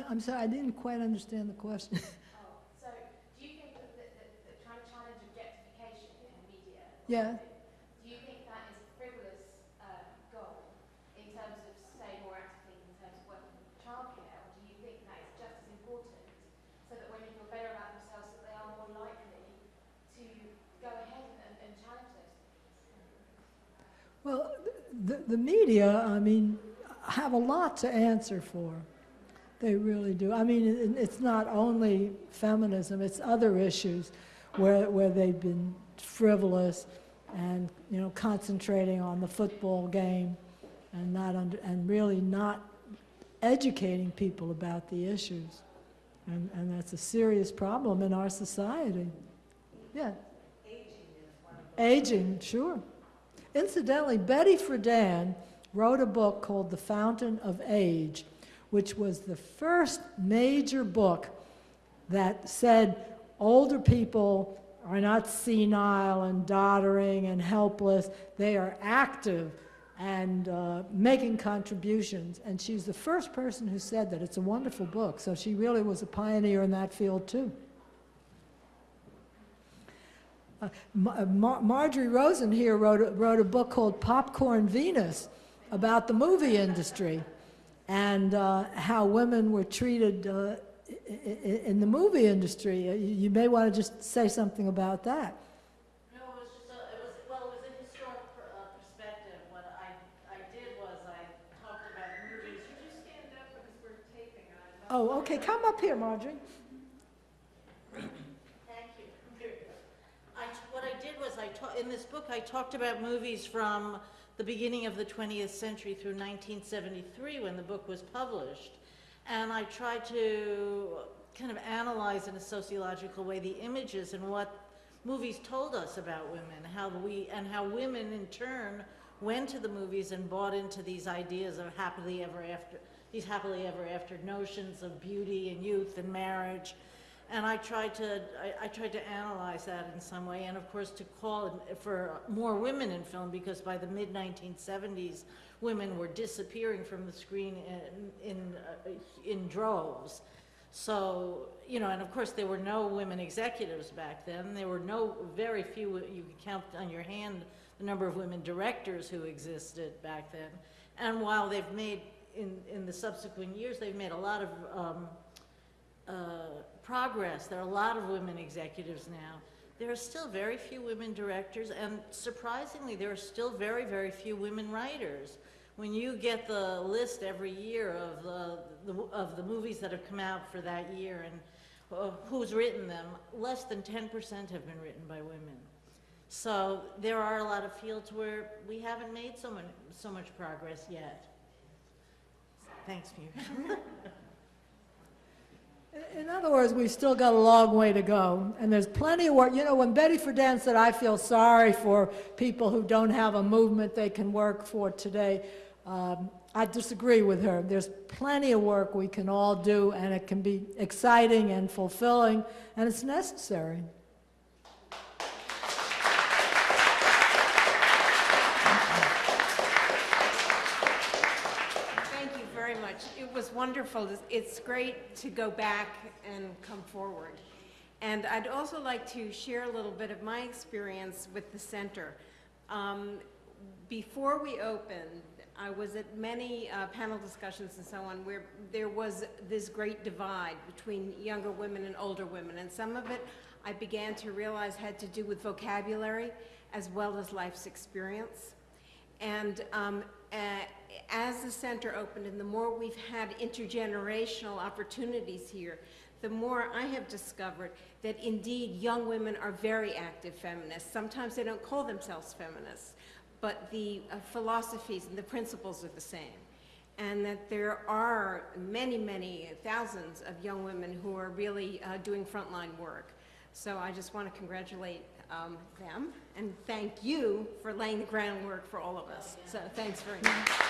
I, I'm sorry, I didn't quite understand the question. Oh, so do you think that, that, that, that trying to challenge objectification in the media? Yeah. Do you think that is a frivolous um, goal in terms of, say, more active in terms of working with childcare, or do you think that is just as important so that women feel better about themselves, that they are more likely to go ahead and, and challenge those things? Well, the, the media, I mean, have a lot to answer for. They really do. I mean, it's not only feminism, it's other issues where, where they've been frivolous and, you know, concentrating on the football game and not under, and really not educating people about the issues. And, and that's a serious problem in our society. Yeah. Aging, sure. Incidentally, Betty Friedan wrote a book called The Fountain of Age, which was the first major book that said older people are not senile and doddering and helpless. They are active and uh, making contributions. And she's the first person who said that. It's a wonderful book. So she really was a pioneer in that field, too. Uh, Mar- Marjorie Rosen here wrote a, wrote a book called Popcorn Venus about the movie industry and uh, how women were treated uh, in the movie industry. Uh, You may want to just say something about that. No, it was just a, it was, well, it was a historic per- perspective. What I, I did was I talked about movies. Could you stand up because we're taping? Oh, okay, come up here, Marjorie. Thank you. I, what I did was I in this book, I talked about movies from the beginning of the 20th century through 1973 when the book was published. And I tried to kind of analyze in a sociological way the images and what movies told us about women, how we, and how women in turn went to the movies and bought into these ideas of happily ever after, these happily ever after notions of beauty and youth and marriage. And I tried to, I, I tried to analyze that in some way, and of course to call for more women in film, because by the mid 1970s, women were disappearing from the screen in, in, uh, in droves. So, you know, and of course there were no women executives back then. There were no, very few, you could count on your hand the number of women directors who existed back then. And while they've made, in, in the subsequent years, they've made a lot of um, uh, progress. There are a lot of women executives now. There are still very few women directors, and surprisingly, there are still very, very few women writers. When you get the list every year of the, of the movies that have come out for that year and uh, who's written them, less than 10% have been written by women. So there are a lot of fields where we haven't made so much, so much progress yet. Thanks, Mary. In other words, we've still got a long way to go, and there's plenty of work. You know, when Betty Friedan said, I feel sorry for people who don't have a movement they can work for today, um, I disagree with her. There's plenty of work we can all do, and it can be exciting and fulfilling, and it's necessary. Wonderful. It's- great to go back and come forward. And I'd also like to share a little bit of my experience with the center. Um, Before we opened, I was at many uh, panel discussions and so on where there was this great divide between younger women and older women. And some of it I began to realize had to do with vocabulary as well as life's experience. And um, uh, as the center opened and the more we've had intergenerational opportunities here, the more I have discovered that indeed young women are very active feminists. Sometimes they don't call themselves feminists, but the uh, philosophies and the principles are the same. And that there are many, many thousands of young women who are really uh, doing frontline work. So I just want to congratulate um, them and thank you for laying the groundwork for all of us. So thanks very much.